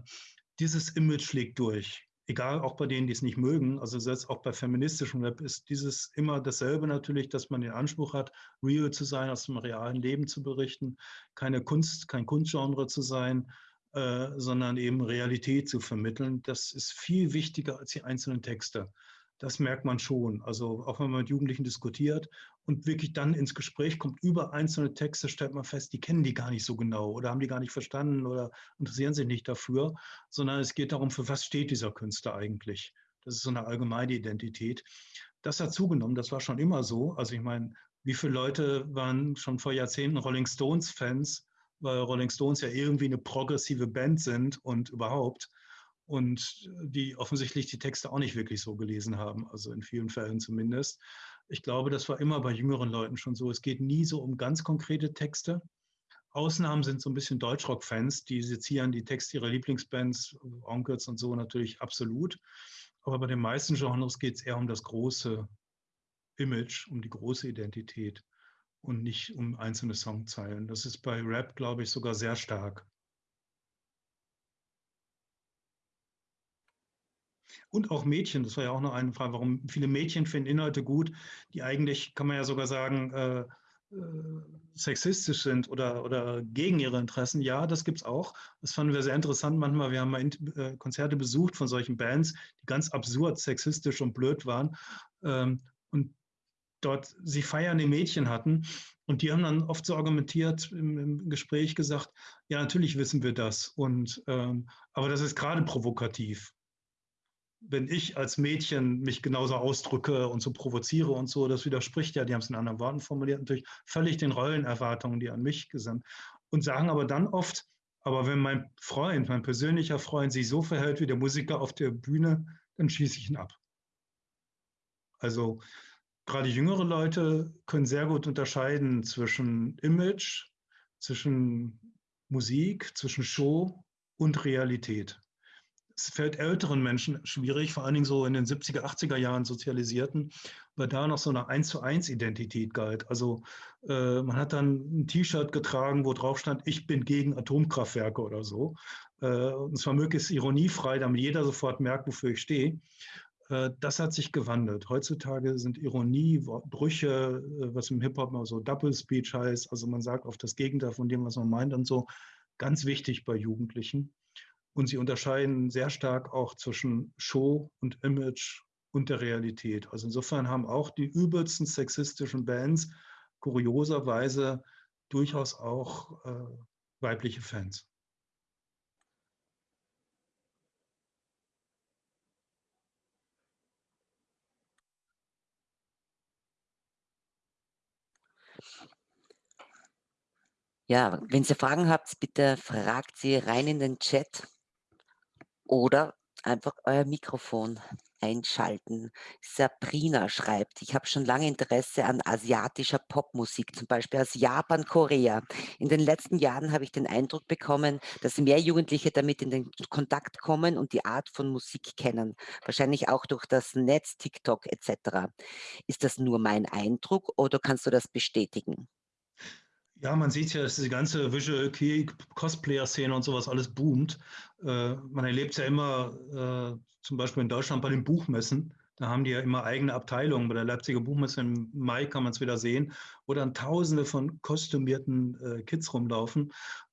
Speaker 2: dieses Image schlägt durch. Egal, auch bei denen, die es nicht mögen. Also selbst auch bei feministischem Rap ist dieses immer dasselbe natürlich, dass man den Anspruch hat, real zu sein, aus dem realen Leben zu berichten, keine Kunst, kein Kunstgenre zu sein, äh, sondern eben Realität zu vermitteln. Das ist viel wichtiger als die einzelnen Texte. Das merkt man schon. Also auch wenn man mit Jugendlichen diskutiert und wirklich dann ins Gespräch kommt über einzelne Texte, stellt man fest, die kennen die gar nicht so genau oder haben die gar nicht verstanden oder interessieren sich nicht dafür, sondern es geht darum, für was steht dieser Künstler eigentlich. Das ist so eine allgemeine Identität. Das hat zugenommen, das war schon immer so. Also ich meine, wie viele Leute waren schon vor Jahrzehnten Rolling Stones-Fans, weil Rolling Stones ja irgendwie eine progressive Band sind und überhaupt und die offensichtlich die Texte auch nicht wirklich so gelesen haben, also in vielen Fällen zumindest. Ich glaube, das war immer bei jüngeren Leuten schon so. Es geht nie so um ganz konkrete Texte. Ausnahmen sind so ein bisschen Deutschrock-Fans, die sezieren die Texte ihrer Lieblingsbands, Onkels und so natürlich absolut. Aber bei den meisten Genres geht es eher um das große Image, um die große Identität und nicht um einzelne Songzeilen. Das ist bei Rap, glaube ich, sogar sehr stark. Und auch Mädchen, das war ja auch noch eine Frage, warum viele Mädchen finden Inhalte gut, die eigentlich, kann man ja sogar sagen, äh, äh, sexistisch sind oder, oder gegen ihre Interessen. Ja, das gibt es auch. Das fanden wir sehr interessant manchmal. Wir haben mal äh, Konzerte besucht von solchen Bands, die ganz absurd sexistisch und blöd waren. Ähm, und dort sie feiernde Mädchen hatten. Und die haben dann oft so argumentiert im, im Gespräch gesagt, ja, natürlich wissen wir das. Und, ähm, aber das ist gerade provokativ wenn ich als Mädchen mich genauso ausdrücke und so provoziere und so, das widerspricht ja, die haben es in anderen Worten formuliert, natürlich völlig den Rollenerwartungen, die an mich sind. Und sagen aber dann oft, aber wenn mein Freund, mein persönlicher Freund sich so verhält wie der Musiker auf der Bühne, dann schieße ich ihn ab. Also gerade jüngere Leute können sehr gut unterscheiden zwischen Image, zwischen Musik, zwischen Show und Realität es fällt älteren Menschen schwierig, vor allen Dingen so in den 70er, 80er Jahren sozialisierten, weil da noch so eine 1 zu 1 Identität galt. Also äh, man hat dann ein T-Shirt getragen, wo drauf stand, ich bin gegen Atomkraftwerke oder so. Äh, und zwar möglichst ironiefrei, damit jeder sofort merkt, wofür ich stehe. Äh, das hat sich gewandelt. Heutzutage sind Ironie, Brüche, äh, was im Hip-Hop mal so Double Speech heißt, also man sagt oft das Gegenteil von dem, was man meint und so, ganz wichtig bei Jugendlichen. Und sie unterscheiden sehr stark auch zwischen Show und Image und der Realität. Also insofern haben auch die übelsten sexistischen Bands kurioserweise durchaus auch äh, weibliche Fans.
Speaker 1: Ja, wenn Sie Fragen habt, bitte fragt sie rein in den Chat. Oder einfach euer Mikrofon einschalten. Sabrina schreibt, ich habe schon lange Interesse an asiatischer Popmusik, zum Beispiel aus Japan, Korea. In den letzten Jahren habe ich den Eindruck bekommen, dass mehr Jugendliche damit in den Kontakt kommen und die Art von Musik kennen. Wahrscheinlich auch durch das Netz, TikTok etc. Ist das nur mein Eindruck oder kannst du das bestätigen?
Speaker 2: Ja, man sieht ja, dass die ganze Visual Key Cosplayer-Szene und sowas alles boomt. Äh, man erlebt es ja immer, äh, zum Beispiel in Deutschland bei den Buchmessen. Da haben die ja immer eigene Abteilungen. Bei der Leipziger Buchmesse im Mai kann man es wieder sehen, wo dann Tausende von kostümierten äh, Kids rumlaufen.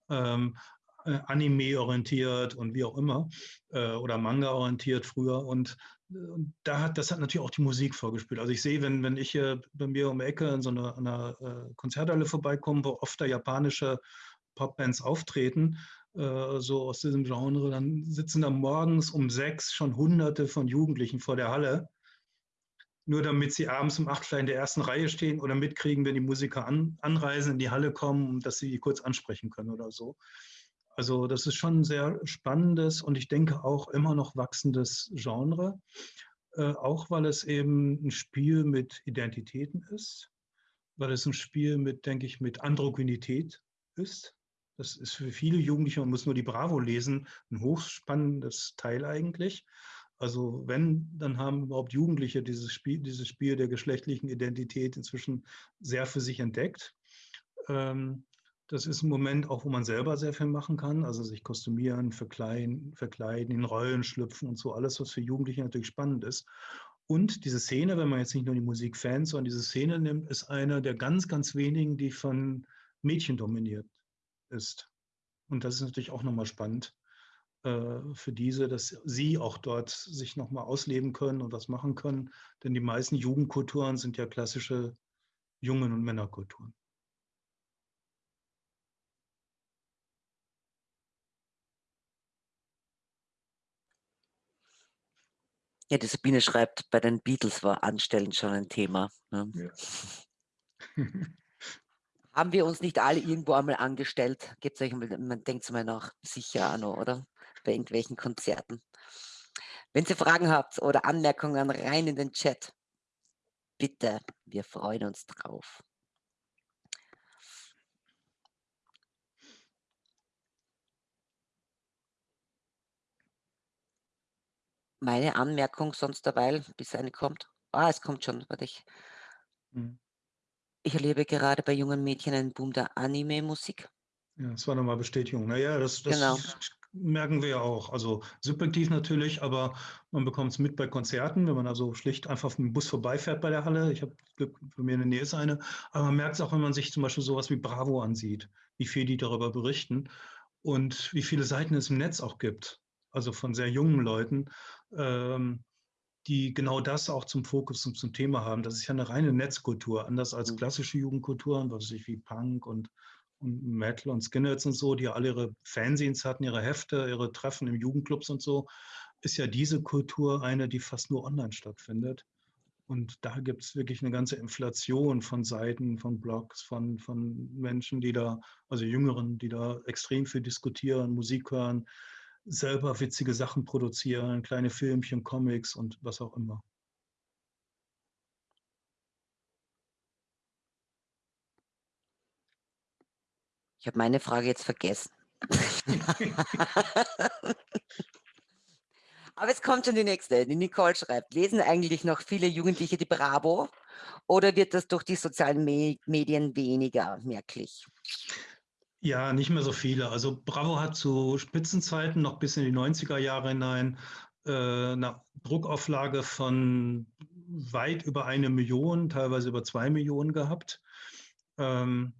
Speaker 2: Ähm, äh, Anime-orientiert und wie auch immer äh, oder Manga-orientiert früher. Und und da hat, das hat natürlich auch die Musik vorgespielt. Also ich sehe, wenn, wenn ich hier bei mir um die Ecke in so einer, einer äh, Konzerthalle vorbeikomme, wo oft da japanische Popbands auftreten, äh, so aus diesem Genre, dann sitzen da morgens um sechs schon hunderte von Jugendlichen vor der Halle, nur damit sie abends um acht vielleicht in der ersten Reihe stehen oder mitkriegen, wenn die Musiker an, anreisen, in die Halle kommen, dass sie kurz ansprechen können oder so. Also das ist schon ein sehr spannendes und ich denke auch immer noch wachsendes Genre, äh, auch weil es eben ein Spiel mit Identitäten ist, weil es ein Spiel mit, denke ich, mit Androgynität ist. Das ist für viele Jugendliche, man muss nur die Bravo lesen, ein hochspannendes Teil eigentlich. Also wenn, dann haben überhaupt Jugendliche dieses Spiel, dieses Spiel der geschlechtlichen Identität inzwischen sehr für sich entdeckt. Ähm, das ist ein Moment auch, wo man selber sehr viel machen kann, also sich kostümieren, verkleiden, verkleiden, in Rollen schlüpfen und so, alles, was für Jugendliche natürlich spannend ist. Und diese Szene, wenn man jetzt nicht nur die Musikfans, sondern diese Szene nimmt, ist eine der ganz, ganz wenigen, die von Mädchen dominiert ist. Und das ist natürlich auch nochmal spannend äh, für diese, dass sie auch dort sich nochmal ausleben können und was machen können. Denn die meisten Jugendkulturen sind ja klassische Jungen- und Männerkulturen.
Speaker 1: Ja, die Sabine schreibt, bei den Beatles war Anstellen schon ein Thema. Ne? Ja. [laughs] Haben wir uns nicht alle [laughs] irgendwo einmal angestellt? Gibt's euch, man denkt mal nach, sicher auch noch, oder? Bei irgendwelchen Konzerten. Wenn ihr Fragen habt oder Anmerkungen, rein in den Chat. Bitte, wir freuen uns drauf. Meine Anmerkung sonst derweil, bis eine kommt. Ah, es kommt schon, warte ich. Mhm. Ich erlebe gerade bei jungen Mädchen einen Boom der Anime-Musik.
Speaker 2: Ja, das war nochmal Bestätigung. Naja, das, das genau. merken wir ja auch. Also subjektiv natürlich, aber man bekommt es mit bei Konzerten, wenn man also schlicht einfach mit dem Bus vorbeifährt bei der Halle. Ich habe Glück, bei mir in der Nähe ist eine. Aber man merkt es auch, wenn man sich zum Beispiel sowas wie Bravo ansieht, wie viel die darüber berichten und wie viele Seiten es im Netz auch gibt. Also von sehr jungen Leuten, ähm, die genau das auch zum Fokus und zum Thema haben. Das ist ja eine reine Netzkultur, anders als mhm. klassische Jugendkulturen, was weiß ich, wie Punk und, und Metal und Skinheads und so, die ja alle ihre Fanzines hatten, ihre Hefte, ihre Treffen im Jugendclubs und so, ist ja diese Kultur eine, die fast nur online stattfindet. Und da gibt es wirklich eine ganze Inflation von Seiten, von Blogs, von, von Menschen, die da, also Jüngeren, die da extrem viel diskutieren, Musik hören, selber witzige Sachen produzieren, kleine Filmchen, Comics und was auch immer.
Speaker 1: Ich habe meine Frage jetzt vergessen. [laughs] Aber es kommt schon die nächste. Die Nicole schreibt, lesen eigentlich noch viele Jugendliche die Bravo oder wird das durch die sozialen Medien weniger merklich?
Speaker 2: Ja, nicht mehr so viele. Also Bravo hat zu Spitzenzeiten noch bis in die 90er Jahre hinein äh, eine Druckauflage von weit über eine Million, teilweise über zwei Millionen gehabt. Ähm,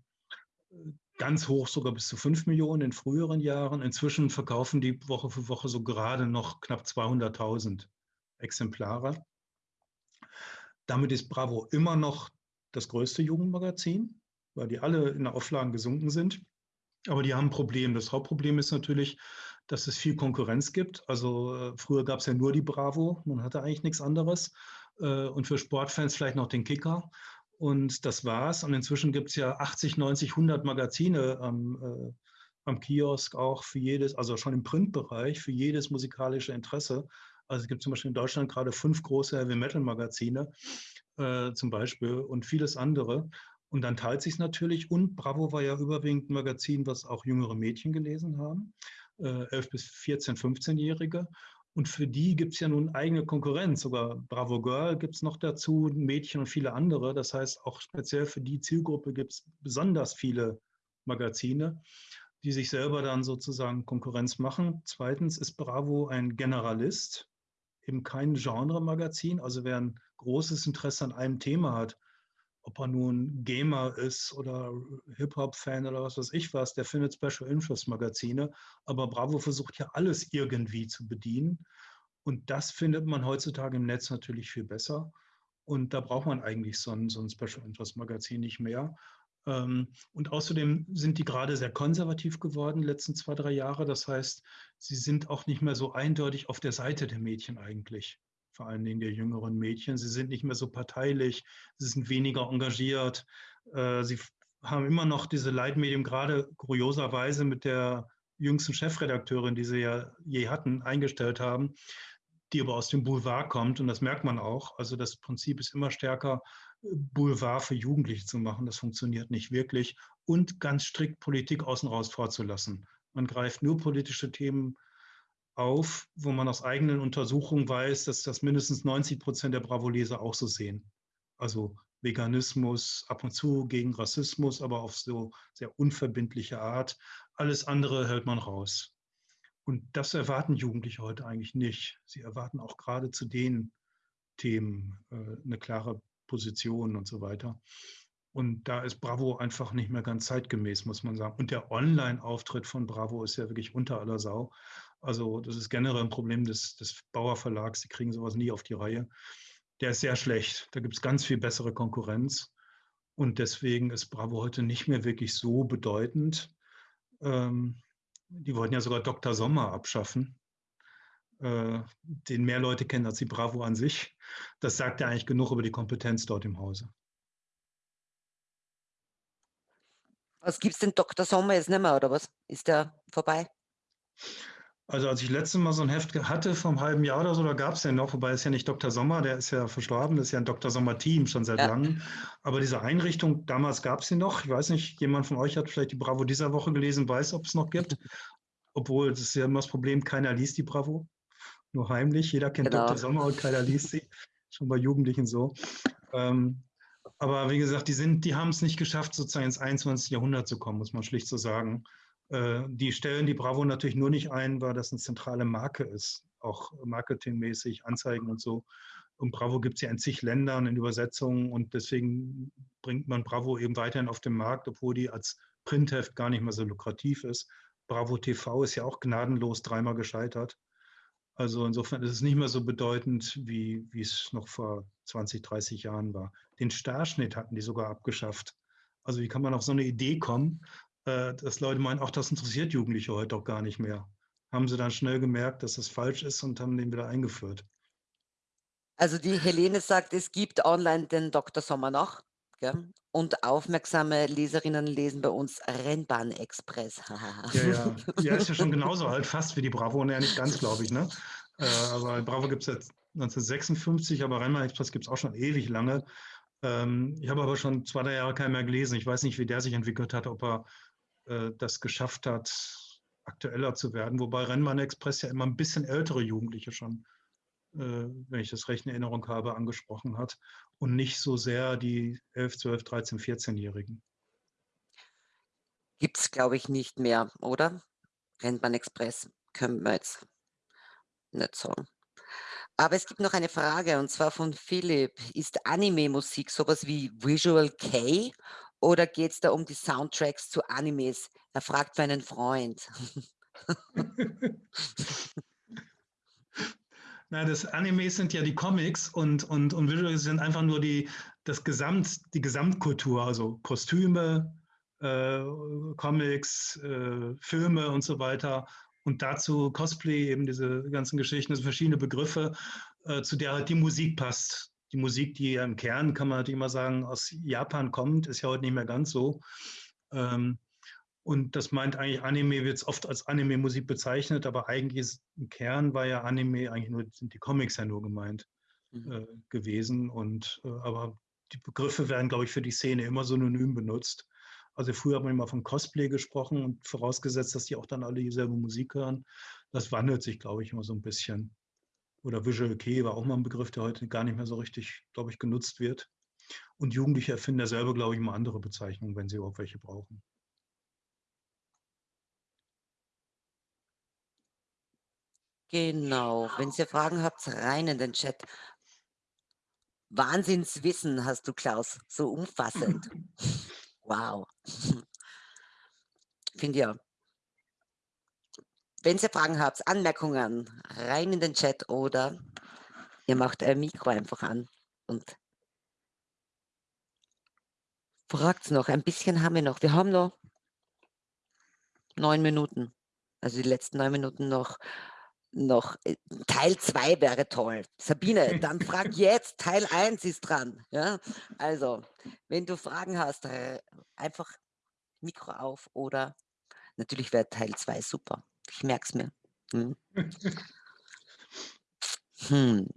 Speaker 2: ganz hoch sogar bis zu fünf Millionen in früheren Jahren. Inzwischen verkaufen die Woche für Woche so gerade noch knapp 200.000 Exemplare. Damit ist Bravo immer noch das größte Jugendmagazin, weil die alle in der Auflagen gesunken sind. Aber die haben ein Problem. Das Hauptproblem ist natürlich, dass es viel Konkurrenz gibt. Also äh, früher gab es ja nur die Bravo, man hatte eigentlich nichts anderes. Äh, und für Sportfans vielleicht noch den Kicker. Und das war's. Und inzwischen gibt es ja 80, 90, 100 Magazine am, äh, am Kiosk auch für jedes, also schon im Printbereich, für jedes musikalische Interesse. Also es gibt zum Beispiel in Deutschland gerade fünf große Heavy Metal Magazine äh, zum Beispiel und vieles andere. Und dann teilt sich natürlich. Und Bravo war ja überwiegend ein Magazin, was auch jüngere Mädchen gelesen haben, äh, 11 bis 14, 15-Jährige. Und für die gibt es ja nun eigene Konkurrenz. Sogar Bravo Girl gibt es noch dazu, Mädchen und viele andere. Das heißt, auch speziell für die Zielgruppe gibt es besonders viele Magazine, die sich selber dann sozusagen Konkurrenz machen. Zweitens ist Bravo ein Generalist, eben kein Genre-Magazin. Also wer ein großes Interesse an einem Thema hat, ob er nun Gamer ist oder Hip-Hop-Fan oder was weiß ich was, der findet Special Interest Magazine. Aber Bravo versucht ja alles irgendwie zu bedienen. Und das findet man heutzutage im Netz natürlich viel besser. Und da braucht man eigentlich so ein, so ein Special Interest Magazin nicht mehr. Ähm, und außerdem sind die gerade sehr konservativ geworden, die letzten zwei, drei Jahre. Das heißt, sie sind auch nicht mehr so eindeutig auf der Seite der Mädchen eigentlich vor allen Dingen der jüngeren Mädchen. Sie sind nicht mehr so parteilich, sie sind weniger engagiert. Äh, sie haben immer noch diese Leitmedium, gerade kurioserweise mit der jüngsten Chefredakteurin, die sie ja je hatten, eingestellt haben, die aber aus dem Boulevard kommt. Und das merkt man auch. Also das Prinzip ist immer stärker, Boulevard für Jugendliche zu machen. Das funktioniert nicht wirklich. Und ganz strikt Politik außen raus vorzulassen. Man greift nur politische Themen auf, wo man aus eigenen Untersuchungen weiß, dass das mindestens 90 Prozent der Bravo-Leser auch so sehen. Also Veganismus, ab und zu gegen Rassismus, aber auf so sehr unverbindliche Art. Alles andere hält man raus. Und das erwarten Jugendliche heute eigentlich nicht. Sie erwarten auch gerade zu den Themen äh, eine klare Position und so weiter. Und da ist Bravo einfach nicht mehr ganz zeitgemäß, muss man sagen. Und der Online-Auftritt von Bravo ist ja wirklich unter aller Sau. Also das ist generell ein Problem des, des Bauer Verlags. Die kriegen sowas nie auf die Reihe. Der ist sehr schlecht. Da gibt es ganz viel bessere Konkurrenz. Und deswegen ist Bravo heute nicht mehr wirklich so bedeutend. Ähm, die wollten ja sogar Dr. Sommer abschaffen, äh, den mehr Leute kennen als die Bravo an sich. Das sagt ja eigentlich genug über die Kompetenz dort im Hause.
Speaker 1: Was gibt es denn Dr. Sommer jetzt nicht mehr, oder was? Ist der vorbei?
Speaker 2: Also als ich letztes Mal so ein Heft hatte, einem halben Jahr oder so, da gab es den noch, wobei es ja nicht Dr. Sommer, der ist ja verstorben, das ist ja ein Dr. Sommer-Team schon seit ja. langem. Aber diese Einrichtung, damals gab es sie noch. Ich weiß nicht, jemand von euch hat vielleicht die Bravo dieser Woche gelesen, weiß, ob es noch gibt. [laughs] Obwohl, das ist ja immer das Problem, keiner liest die Bravo. Nur heimlich. Jeder kennt genau. Dr. Sommer und keiner liest sie. Schon bei Jugendlichen so. Ähm, aber wie gesagt, die, die haben es nicht geschafft, sozusagen ins 21. Jahrhundert zu kommen, muss man schlicht so sagen. Äh, die stellen die Bravo natürlich nur nicht ein, weil das eine zentrale Marke ist, auch marketingmäßig, Anzeigen und so. Und Bravo gibt es ja in zig Ländern in Übersetzungen und deswegen bringt man Bravo eben weiterhin auf den Markt, obwohl die als Printheft gar nicht mehr so lukrativ ist. Bravo TV ist ja auch gnadenlos dreimal gescheitert. Also insofern ist es nicht mehr so bedeutend, wie, wie es noch vor 20, 30 Jahren war. Den Starschnitt hatten die sogar abgeschafft. Also wie kann man auf so eine Idee kommen, äh, dass Leute meinen, ach, das interessiert Jugendliche heute auch gar nicht mehr. Haben sie dann schnell gemerkt, dass das falsch ist und haben den wieder eingeführt.
Speaker 1: Also die Helene sagt, es gibt online den Dr. Sommer noch. Gell? Und aufmerksame Leserinnen lesen bei uns Rennbahn-Express.
Speaker 2: ja, ja. [laughs] Ja, ist ja schon genauso alt, fast wie die Bravo. Ja, nicht ganz, glaube ich. Ne? Äh, aber Bravo gibt es seit 1956, aber Rennbahn-Express gibt es auch schon ewig lange. Ähm, ich habe aber schon zwei, drei Jahre keinen mehr gelesen. Ich weiß nicht, wie der sich entwickelt hat, ob er äh, das geschafft hat, aktueller zu werden. Wobei Rennbahn Express ja immer ein bisschen ältere Jugendliche schon äh, wenn ich das recht in Erinnerung habe, angesprochen hat und nicht so sehr die 11, 12, 13, 14-Jährigen.
Speaker 1: Gibt es, glaube ich, nicht mehr, oder? Rennbahn Express können wir jetzt nicht sagen. Aber es gibt noch eine Frage und zwar von Philipp. Ist Anime-Musik sowas wie Visual K oder geht es da um die Soundtracks zu Animes? Er fragt für einen Freund. [laughs]
Speaker 2: Na, das Animes sind ja die Comics und, und, und Visuals sind einfach nur die, das Gesamt, die Gesamtkultur, also Kostüme, äh, Comics, äh, Filme und so weiter. Und dazu Cosplay, eben diese ganzen Geschichten, also verschiedene Begriffe, äh, zu der halt die Musik passt. Die Musik, die ja im Kern, kann man natürlich immer sagen, aus Japan kommt, ist ja heute nicht mehr ganz so. Ähm, und das meint eigentlich, Anime wird oft als Anime-Musik bezeichnet, aber eigentlich ist im Kern war ja Anime eigentlich nur, sind die Comics ja nur gemeint mhm. äh, gewesen. Und äh, aber die Begriffe werden, glaube ich, für die Szene immer synonym benutzt. Also früher hat man immer von Cosplay gesprochen und vorausgesetzt, dass die auch dann alle dieselbe Musik hören. Das wandelt sich, glaube ich, immer so ein bisschen. Oder Visual Kei war auch mal ein Begriff, der heute gar nicht mehr so richtig, glaube ich, genutzt wird. Und Jugendliche erfinden ja selber, glaube ich, immer andere Bezeichnungen, wenn sie überhaupt welche brauchen.
Speaker 1: Genau, wenn ihr Fragen habt, rein in den Chat. Wahnsinnswissen hast du, Klaus, so umfassend. [laughs] Wow. Finde ja. Wenn ihr Fragen habt, Anmerkungen, rein in den Chat oder ihr macht euer Mikro einfach an und fragt noch. Ein bisschen haben wir noch. Wir haben noch neun Minuten. Also die letzten neun Minuten noch noch äh, Teil 2 wäre toll. Sabine, [laughs] dann frag jetzt, Teil 1 ist dran. Ja? Also, wenn du Fragen hast, äh, einfach Mikro auf oder natürlich wäre Teil 2 super. Ich merke es mir. Hm. [laughs]
Speaker 2: hm.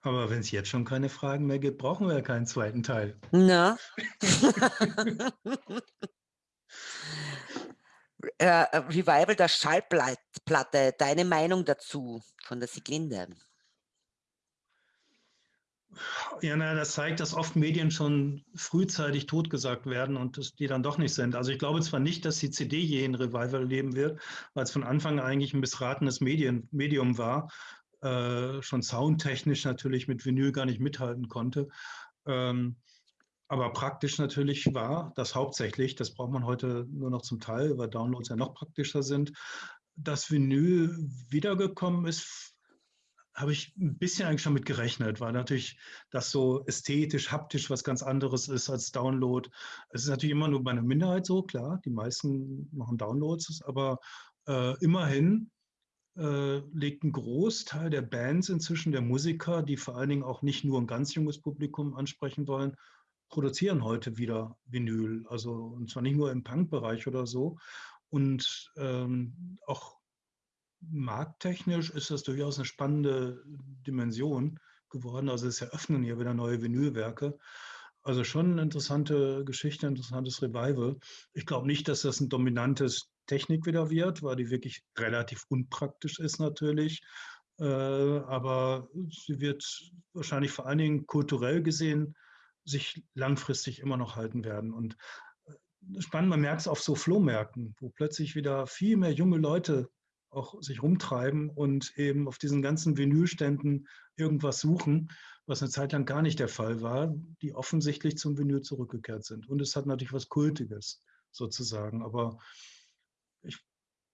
Speaker 2: Aber wenn es jetzt schon keine Fragen mehr gibt, brauchen wir ja keinen zweiten Teil.
Speaker 1: Na? [laughs] Äh, äh, Revival der Schallplatte, deine Meinung dazu von der Siglinde?
Speaker 2: Ja, na, das zeigt, dass oft Medien schon frühzeitig totgesagt werden und dass die dann doch nicht sind. Also ich glaube zwar nicht, dass die CD je ein Revival leben wird, weil es von Anfang an eigentlich ein missratenes Medien, Medium war, äh, schon soundtechnisch natürlich mit Vinyl gar nicht mithalten konnte. Ähm, aber praktisch natürlich war das hauptsächlich, das braucht man heute nur noch zum Teil, weil Downloads ja noch praktischer sind, dass Vinyl wiedergekommen ist, habe ich ein bisschen eigentlich schon mit gerechnet, weil natürlich das so ästhetisch, haptisch was ganz anderes ist als Download. Es ist natürlich immer nur bei einer Minderheit so, klar, die meisten machen Downloads, aber äh, immerhin äh, legt ein Großteil der Bands inzwischen, der Musiker, die vor allen Dingen auch nicht nur ein ganz junges Publikum ansprechen wollen, produzieren heute wieder Vinyl. Also und zwar nicht nur im Punk-Bereich oder so. Und ähm, auch markttechnisch ist das durchaus eine spannende Dimension geworden. Also es eröffnen hier wieder neue Vinylwerke. Also schon eine interessante Geschichte, ein interessantes Revival. Ich glaube nicht, dass das ein dominantes Technik wieder wird, weil die wirklich relativ unpraktisch ist natürlich. Äh, aber sie wird wahrscheinlich vor allen Dingen kulturell gesehen sich langfristig immer noch halten werden. Und äh, spannend, man merkt es auf so Flohmärkten, wo plötzlich wieder viel mehr junge Leute auch sich rumtreiben und eben auf diesen ganzen Vinylständen irgendwas suchen, was eine Zeit lang gar nicht der Fall war, die offensichtlich zum Vinyl zurückgekehrt sind. Und es hat natürlich was Kultiges sozusagen. Aber ich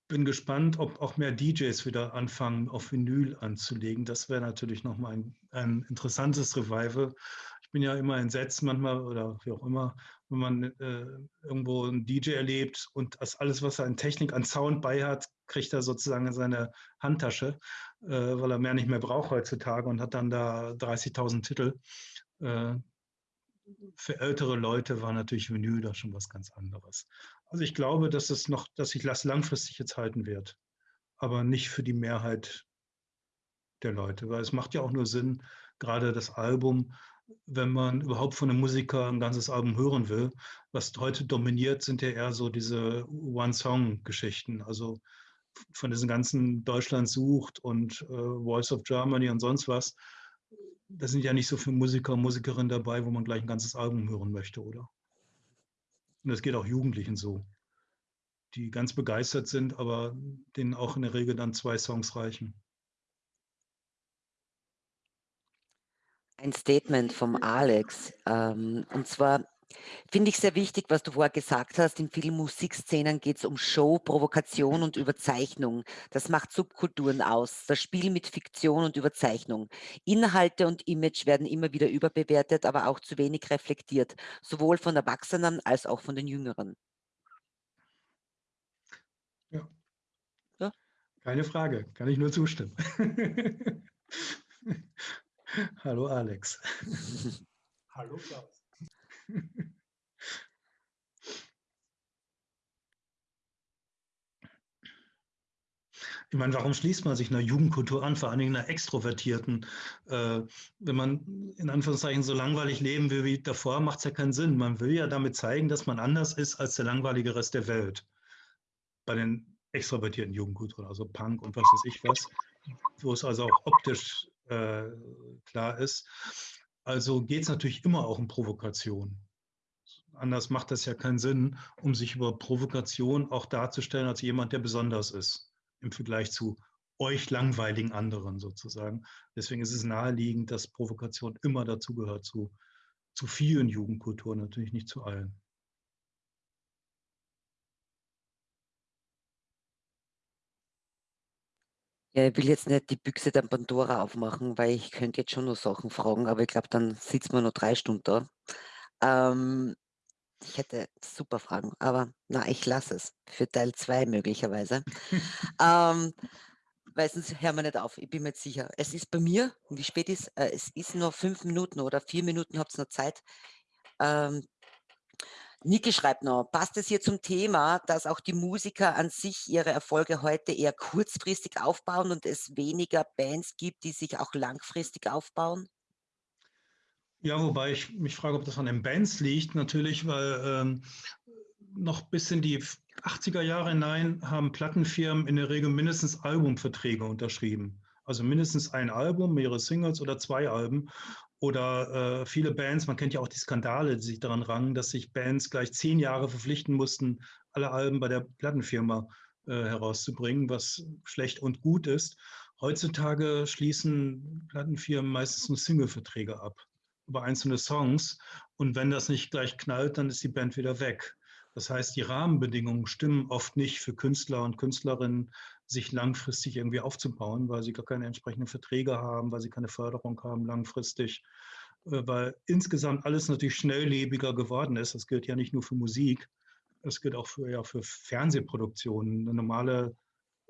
Speaker 2: bin gespannt, ob auch mehr DJs wieder anfangen, auf Vinyl anzulegen. Das wäre natürlich nochmal ein, ein interessantes Revival. Ich bin ja immer entsetzt manchmal oder wie auch immer, wenn man äh, irgendwo einen DJ erlebt und das alles, was er an Technik, an Sound bei hat, kriegt er sozusagen in seine Handtasche, äh, weil er mehr nicht mehr braucht heutzutage und hat dann da 30.000 Titel. Äh, für ältere Leute war natürlich Vinyl da schon was ganz anderes. Also ich glaube, dass es noch, dass sich das langfristig jetzt halten wird, aber nicht für die Mehrheit der Leute, weil es macht ja auch nur Sinn, gerade das Album, wenn man überhaupt von einem Musiker ein ganzes Album hören will. Was heute dominiert, sind ja eher so diese One-Song-Geschichten, also von diesen ganzen Deutschland sucht und äh, Voice of Germany und sonst was. Da sind ja nicht so viele Musiker und Musikerinnen dabei, wo man gleich ein ganzes Album hören möchte, oder? Und das geht auch Jugendlichen so, die ganz begeistert sind, aber denen auch in der Regel dann zwei Songs reichen.
Speaker 1: Ein Statement vom Alex. Ähm, und zwar finde ich sehr wichtig, was du vorher gesagt hast. In vielen Musikszenen geht es um Show, Provokation und Überzeichnung. Das macht Subkulturen aus. Das Spiel mit Fiktion und Überzeichnung. Inhalte und Image werden immer wieder überbewertet, aber auch zu wenig reflektiert, sowohl von Erwachsenen als auch von den Jüngeren.
Speaker 2: Ja. ja. Keine Frage, kann ich nur zustimmen. [laughs] Hallo Alex.
Speaker 5: Hallo Klaus.
Speaker 2: Ich meine, warum schließt man sich einer Jugendkultur an, vor allen Dingen einer extrovertierten? Äh, wenn man in Anführungszeichen so langweilig leben will wie davor, macht es ja keinen Sinn. Man will ja damit zeigen, dass man anders ist als der langweilige Rest der Welt. Bei den extrovertierten Jugendkulturen, also Punk und was weiß ich was, wo es also auch optisch äh, klar ist. Also geht es natürlich immer auch um Provokation. Anders macht das ja keinen Sinn, um sich über Provokation auch darzustellen als jemand, der besonders ist im Vergleich zu euch langweiligen anderen sozusagen. Deswegen ist es naheliegend, dass Provokation immer dazugehört zu, zu vielen Jugendkulturen, natürlich nicht zu allen.
Speaker 1: Ja, ich will jetzt nicht die Büchse der Pandora aufmachen, weil ich könnte jetzt schon noch Sachen fragen, aber ich glaube, dann sitzen wir noch drei Stunden da. Ähm, ich hätte super Fragen, aber na, ich lasse es für Teil 2 möglicherweise. ähm, weil sonst hören wir nicht auf, ich bin mir jetzt sicher. Es ist bei mir, wie spät ist äh, es? ist nur fünf Minuten oder vier Minuten, habt ihr noch Zeit. Ähm, Niki schreibt noch, passt es hier zum Thema, dass auch die Musiker an sich ihre Erfolge heute eher kurzfristig aufbauen und es weniger Bands gibt, die sich auch langfristig aufbauen?
Speaker 2: Ja, wobei ich mich frage, ob das an den Bands liegt, natürlich, weil ähm, noch bis in die 80er Jahre hinein haben Plattenfirmen in der Regel mindestens Albumverträge unterschrieben. Also mindestens ein Album, mehrere Singles oder zwei Alben. Oder äh, viele Bands, man kennt ja auch die Skandale, die sich daran rangen, dass sich Bands gleich zehn Jahre verpflichten mussten, alle Alben bei der Plattenfirma äh, herauszubringen, was schlecht und gut ist. Heutzutage schließen Plattenfirmen meistens nur Singleverträge ab. über einzelne Songs. Und wenn das nicht gleich knallt, dann ist die Band wieder weg. Das heißt, die Rahmenbedingungen stimmen oft nicht für Künstler und Künstlerinnen, sich langfristig irgendwie aufzubauen, weil sie gar keine entsprechenden Verträge haben, weil sie keine Förderung haben langfristig, äh, weil insgesamt alles natürlich schnelllebiger geworden ist. Das gilt ja nicht nur für Musik, das gilt auch für, ja, für Fernsehproduktionen. Eine normale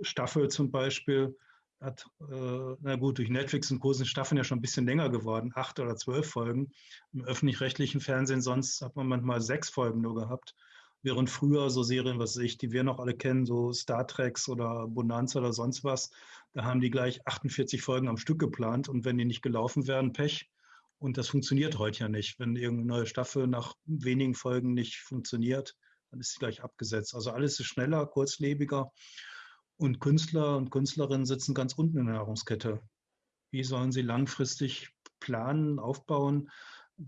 Speaker 2: Staffel zum Beispiel hat, äh, na gut, durch Netflix und großen Staffeln ja schon ein bisschen länger geworden, acht oder zwölf Folgen. Im öffentlich-rechtlichen Fernsehen sonst hat man manchmal sechs Folgen nur gehabt. Während früher so Serien, was ich, die wir noch alle kennen, so Star Treks oder Bonanza oder sonst was, da haben die gleich 48 Folgen am Stück geplant und wenn die nicht gelaufen werden, Pech. Und das funktioniert heute ja nicht. Wenn irgendeine neue Staffel nach wenigen Folgen nicht funktioniert, dann ist sie gleich abgesetzt. Also alles ist schneller, kurzlebiger. Und Künstler und Künstlerinnen sitzen ganz unten in der Nahrungskette. Wie sollen sie langfristig planen, aufbauen,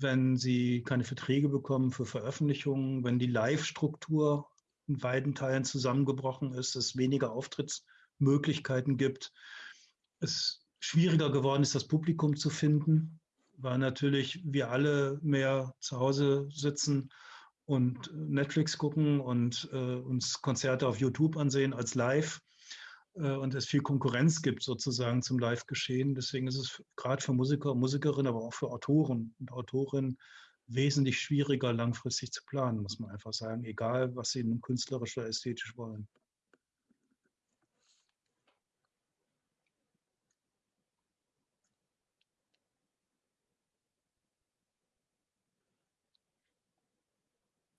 Speaker 2: wenn sie keine Verträge bekommen für Veröffentlichungen, wenn die Live-Struktur in weiten Teilen zusammengebrochen ist, es weniger Auftrittsmöglichkeiten gibt, es schwieriger geworden ist, das Publikum zu finden, weil natürlich wir alle mehr zu Hause sitzen und Netflix gucken und äh, uns Konzerte auf YouTube ansehen als live und es viel Konkurrenz gibt sozusagen zum Live-Geschehen. Deswegen ist es gerade für Musiker und Musikerinnen, aber auch für Autoren und Autorinnen wesentlich schwieriger langfristig zu planen, muss man einfach sagen, egal was sie nun künstlerisch oder ästhetisch wollen.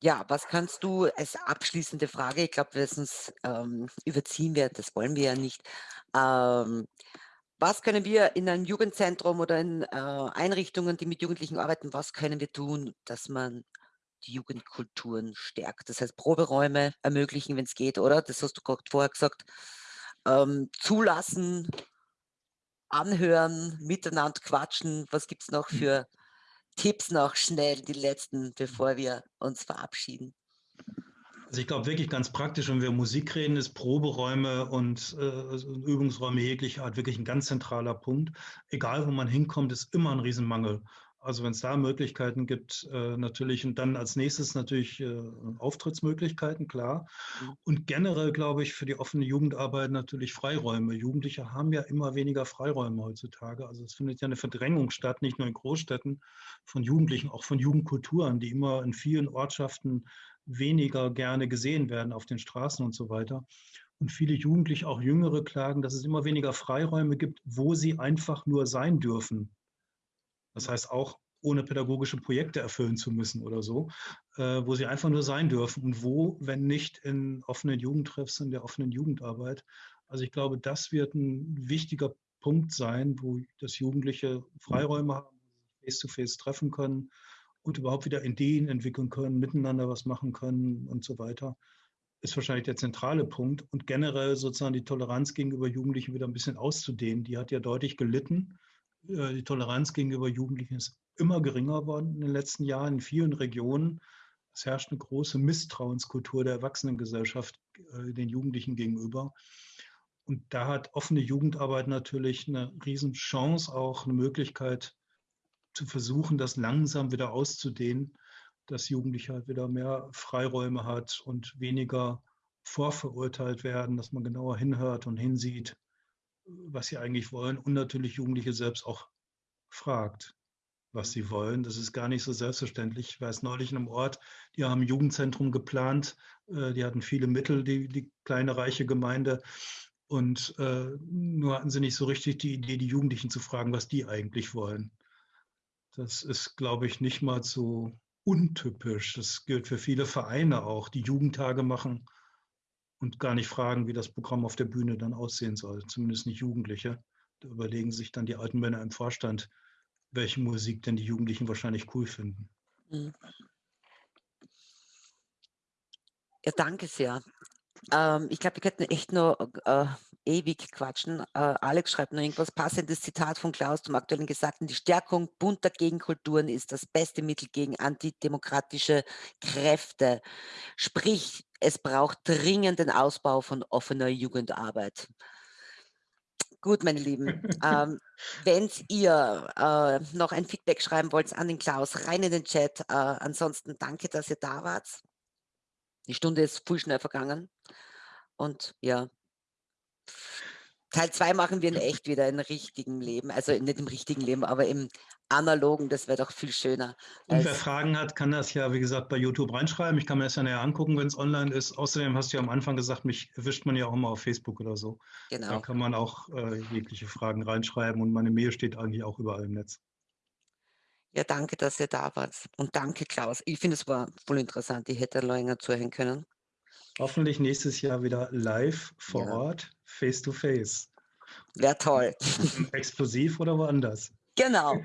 Speaker 1: Ja, was kannst du als abschließende Frage, ich glaube, wir sonst ähm, überziehen wir, das wollen wir ja nicht. Ähm, was können wir in einem Jugendzentrum oder in äh, Einrichtungen, die mit Jugendlichen arbeiten, was können wir tun, dass man die Jugendkulturen stärkt? Das heißt, Proberäume ermöglichen, wenn es geht, oder? Das hast du gerade vorher gesagt. Ähm, zulassen, anhören, miteinander quatschen. Was gibt es noch für Tipps noch schnell, die letzten, bevor wir uns verabschieden?
Speaker 2: Also ich glaube wirklich ganz praktisch, wenn wir Musik reden, ist Proberäume und äh, Übungsräume jeglicher Art wirklich ein ganz zentraler Punkt. Egal, wo man hinkommt, ist immer ein Riesenmangel. Also wenn es da Möglichkeiten gibt, äh, natürlich und dann als nächstes natürlich äh, Auftrittsmöglichkeiten, klar. Mhm. Und generell glaube ich für die offene Jugendarbeit natürlich Freiräume. Jugendliche haben ja immer weniger Freiräume heutzutage. Also es findet ja eine Verdrängung statt, nicht nur in Großstädten von Jugendlichen, auch von Jugendkulturen, die immer in vielen Ortschaften weniger gerne gesehen werden auf den Straßen und so weiter. Und viele Jugendliche, auch Jüngere, klagen, dass es immer weniger Freiräume gibt, wo sie einfach nur sein dürfen. Das heißt auch, ohne pädagogische Projekte erfüllen zu müssen oder so, äh, wo sie einfach nur sein dürfen und wo, wenn nicht in offenen Jugendtreffs, in der offenen Jugendarbeit. Also ich glaube, das wird ein wichtiger Punkt sein, wo das Jugendliche Freiräume haben, face-to-face -face treffen können und überhaupt wieder Ideen entwickeln können, miteinander was machen können und so weiter, ist wahrscheinlich der zentrale Punkt. Und generell sozusagen die Toleranz gegenüber Jugendlichen wieder ein bisschen auszudehnen. Die hat ja deutlich gelitten die Toleranz gegenüber Jugendlichen ist immer geringer geworden in den letzten Jahren in vielen Regionen. Es herrscht eine große Misstrauenskultur der Erwachsenengesellschaft äh, den Jugendlichen gegenüber. Und da hat offene Jugendarbeit natürlich eine Riesenchance, auch eine Möglichkeit zu versuchen, das langsam wieder auszudehnen, dass Jugendliche halt wieder mehr Freiräume hat und weniger vorverurteilt werden, dass man genauer hinhört und hinsieht was sie eigentlich wollen und natürlich Jugendliche selbst auch fragt, was sie wollen. Das ist gar nicht so selbstverständlich. Ich weiß neulich in einem Ort, die haben ein Jugendzentrum geplant, äh, die hatten viele Mittel, die, die kleine reiche Gemeinde. Und äh, nur hatten sie nicht so richtig die Idee, die Jugendlichen zu fragen, was die eigentlich wollen. Das ist, glaube ich, nicht mal so untypisch. Das gilt für viele Vereine auch, die Jugendtage machen und gar nicht fragen, wie das Programm auf der Bühne dann aussehen soll, zumindest nicht Jugendliche. Da überlegen sich dann die alten Männer im Vorstand, welche Musik denn die Jugendlichen wahrscheinlich cool finden. Mhm.
Speaker 1: Ja, danke sehr. Ähm, ich glaube, wir könnten echt nur äh, ewig quatschen. Äh, Alex schreibt noch irgendwas passendes Zitat von Klaus zum aktuellen Gesagten. Die Stärkung bunter Gegenkulturen ist das beste Mittel gegen antidemokratische Kräfte. Sprich, es braucht dringend den Ausbau von offener Jugendarbeit. Gut, meine Lieben. ähm, [laughs] Wenn ihr äh, noch ein Feedback schreiben wollt an den Klaus, rein in den Chat. Äh, ansonsten danke, dass ihr da wart. Die Stunde ist voll schnell vergangen. Und ja, Teil 2 machen wir in echt wieder in richtigem Leben. Also nicht im richtigen Leben, aber im analogen. Das wäre doch viel schöner.
Speaker 2: Und wer Fragen hat, kann das ja, wie gesagt, bei YouTube reinschreiben. Ich kann mir das ja näher angucken, wenn es online ist. Außerdem hast du ja am Anfang gesagt, mich erwischt man ja auch immer auf Facebook oder so.
Speaker 1: Genau.
Speaker 2: Da kann man auch äh, jegliche Fragen reinschreiben und meine Mail steht eigentlich auch überall im Netz.
Speaker 1: Ja, danke, dass ihr da wart. Und danke, Klaus. Ich finde, es war voll interessant. Ich hätte länger zuhören können.
Speaker 2: Hoffentlich nächstes Jahr wieder live vor
Speaker 1: Ja.
Speaker 2: Ort, face to face.
Speaker 1: Wäre toll. [laughs]
Speaker 2: Explosiv oder woanders.
Speaker 1: Genau. [laughs]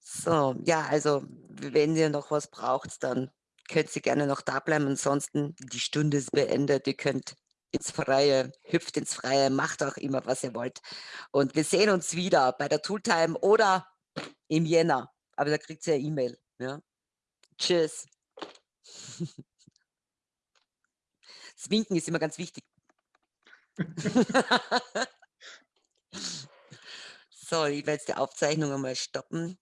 Speaker 1: So, ja, also wenn ihr noch was braucht, dann könnt ihr gerne noch da bleiben. Ansonsten, die Stunde ist beendet. Ihr könnt ins Freie, hüpft ins Freie, macht auch immer, was ihr wollt. Und wir sehen uns wieder bei der Tooltime oder im Jänner. Aber da kriegt ihr ja E-Mail. Ja? Tschüss. [laughs] Das Winken ist immer ganz wichtig. [laughs] so, ich werde jetzt die Aufzeichnung einmal stoppen.